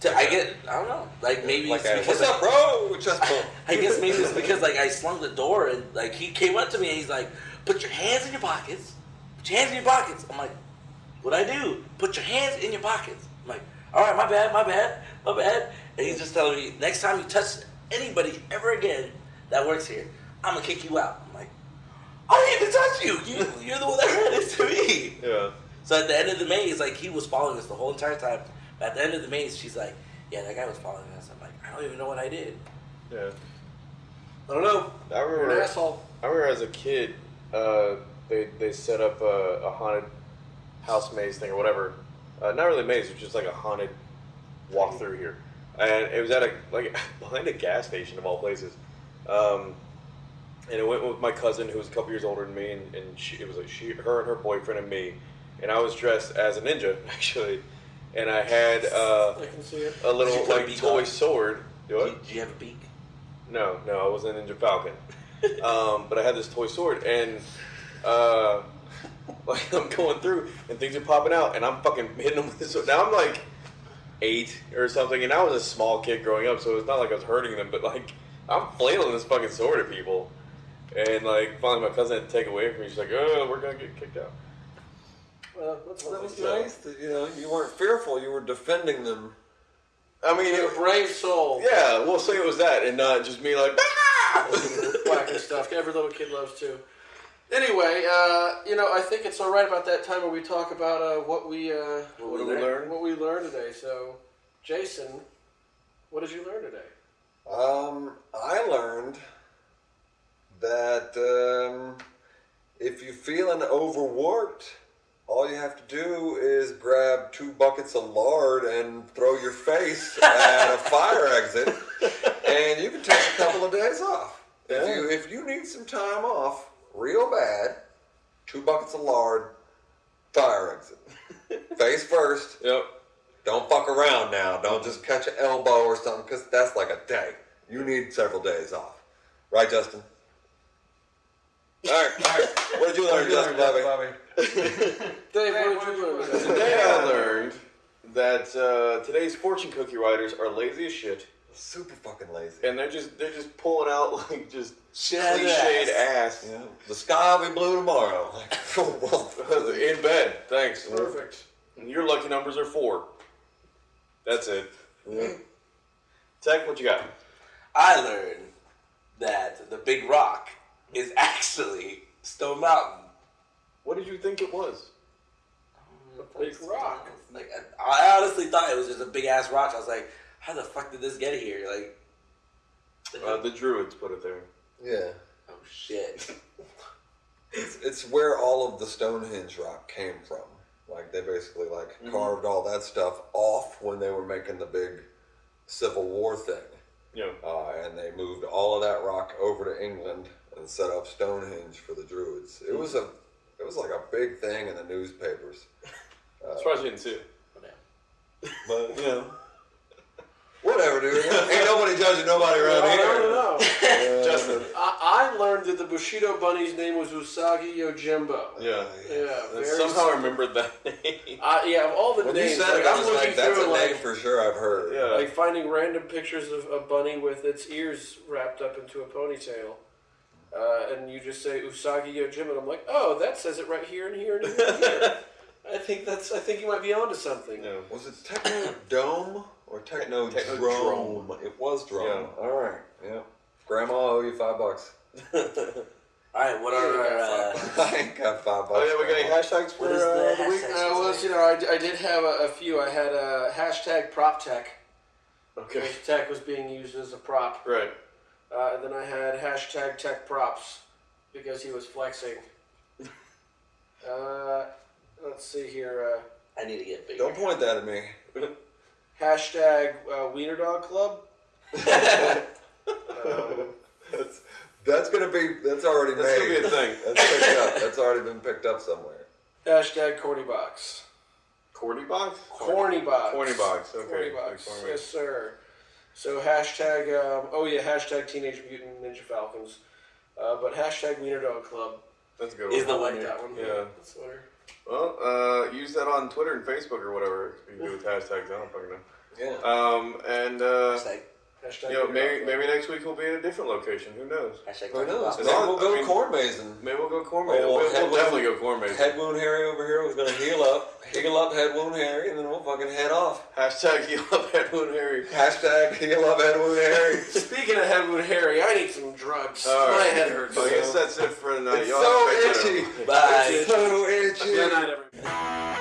To- I get, I don't know. Like maybe like it's because what's up, bro? Chest bump. [LAUGHS] I guess maybe it's because like I slung the door and like he came up to me and he's like, "Put your hands in your pockets. Put your hands in your pockets." I'm like, "What I do? Put your hands in your pockets." I'm like, "All right, my bad, my bad, my bad." And he's just telling me, "Next time you touch anybody ever again that works here, I'm gonna kick you out." I'm like, "I didn't even touch you. You you're the one that ran into me." Yeah. So at the end of the maze, like he was following us the whole entire time. But at the end of the maze, she's like, "Yeah, that guy was following us." I'm like, "I don't even know what I did." Yeah. I don't know. I You're remember. an asshole. I remember as a kid, uh, they they set up a, a haunted house maze thing or whatever. Uh, not really a maze, it was just like a haunted walk through here, and it was at a like [LAUGHS] behind a gas station of all places. Um, and it went with my cousin who was a couple years older than me, and, and she, it was like she, her, and her boyfriend, and me, and I was dressed as a ninja [LAUGHS] actually, and I had uh, I can see it. a little Did you put a like toy on? sword. Do Do what? you, do you have a beak? No, no, I wasn't Ninja Falcon. [LAUGHS] um, but I had this toy sword, and uh, [LAUGHS] like I'm going through, and things are popping out, and I'm fucking hitting them with this. sword. Now I'm like eight or something, and I was a small kid growing up, so it's not like I was hurting them, but like I'm flailing this fucking sword at people, and like finally my cousin had to take away from me. She's like, "Oh, we're gonna get kicked out." Well, that's That was nice. That, you know, you weren't fearful. You were defending them. I mean, You're a it, brave soul. yeah, we'll say it was that, and not just me like. "Ah!" [LAUGHS] Whacking stuff. Every little kid loves to. Anyway, uh, you know, I think it's all right about that time where we talk about uh, what we uh, What What we did we learn? what we learned today. So, Jason, what did you learn today? Um, I learned that um, if you're feeling overworked, all you have to do is grab two buckets of lard and throw your face at a fire exit, and you can take a couple of days off. If you if you need some time off real bad, two buckets of lard, fire exit, face first. Yep. Don't fuck around now. Don't just catch an elbow or something, because that's like a day. You need several days off. Right, Justin? [LAUGHS] All right, all right. What did you learn, Justin, Bobby? Dave, what did you learn today? Today I learned that uh, today's fortune cookie writers are lazy as shit, Super fucking lazy. and they're just they're just pulling out like just Shit out of cliched ass. ass Yeah. The sky will be blue tomorrow. Like, [LAUGHS] well, in bed. Thanks. Perfect. And your lucky numbers are four. That's it. Tech, what you got? I learned that the Big Rock is actually Stone Mountain. What did you think it was? A Big rock. Like I I honestly thought it was just a big ass rock. I was like, how the fuck did this get here? Like, Uh, the druids put it there. yeah. oh shit. [LAUGHS] It's, it's where all of the Stonehenge rock came from. Like, they basically, like, carved all that stuff off when they were making the big Civil War thing. Yeah. Uh, and they moved all of that rock over to England and set up Stonehenge for the Druids. It was a, it was like a big thing in the newspapers. I'm surprised you didn't see it. But you know, whatever, dude. Ain't nobody judging nobody around I here. don't know. Uh, [LAUGHS] Justin. I, I learned that the Bushido bunny's name was Usagi Yojimbo. Yeah. Yeah, And very somehow I simple. rememred that name. Uh, yeah, of all the When you names, said like, it, I I'm was looking like, that's through a and, name like, for sure. I've heard. Yeah. like finding random pictures of a bunny with its ears wrapped up into a ponytail. Uh, and you just say Usagi Yojimbo, and I'm like, oh, that says it right here and here and here. And here. [LAUGHS] I think that's. I think you might be onto something. Yeah. Was it Techno Dome or Techno Technodrome. Drome? It was Drome. Yeah. All right. Yeah. Grandma, I owe you five bucks. [LAUGHS] All right, what are our? Uh, [LAUGHS] I ain't got five bucks. Oh yeah, we got any hashtags for What is uh, the the week? hashtag? Uh, well, you know, I, I did have a, a few. I had a hashtag prop tech. Okay. Because tech was being used as a prop. Right. Uh, and then I had hashtag tech props because he was flexing. [LAUGHS] Uh, let's see here. I need to get bigger. Don't point that at me. Uh, [LAUGHS] hashtag uh, Wiener Dog Club. [LAUGHS] um, That's that's gonna be that's already That's made. gonna be a thing. That's picked up. That's already been picked up somewhere. hashtag Corny Box. Corny box? Corny Box. Corny box, okay. Corny Box. Corny box. Yes, sir. So hashtag. Um, oh yeah, hashtag Teenage Mutant Ninja Falcons. Uh, but hashtag Wiener Dog Club. That's a good Is the I like that one. Yeah. That's the winner. Well, uh, use that on Twitter and Facebook or whatever. You can do with hashtags. I don't fucking know. Yeah. Um, and uh, Hashtag, Hashtag maybe, maybe next week we'll be in a different location. Who knows? Hashtag Who knows? Maybe we'll go I mean, corn mazing. Maybe we'll go corn oh, mazing. Well, we'll, we'll definitely go corn mazing. Head wound Harry over here was going to heal up. Heal up head wound Harry, and then we'll fucking head off. Hashtag heal up head wound Harry. Hashtag heal up head wound Harry. [LAUGHS] Speaking of head wound Harry, I need some drugs. All right. My head hurts. So I guess that's it for tonight. It's Y'all so itchy. Bye. It's so itchy. Good night, everybody.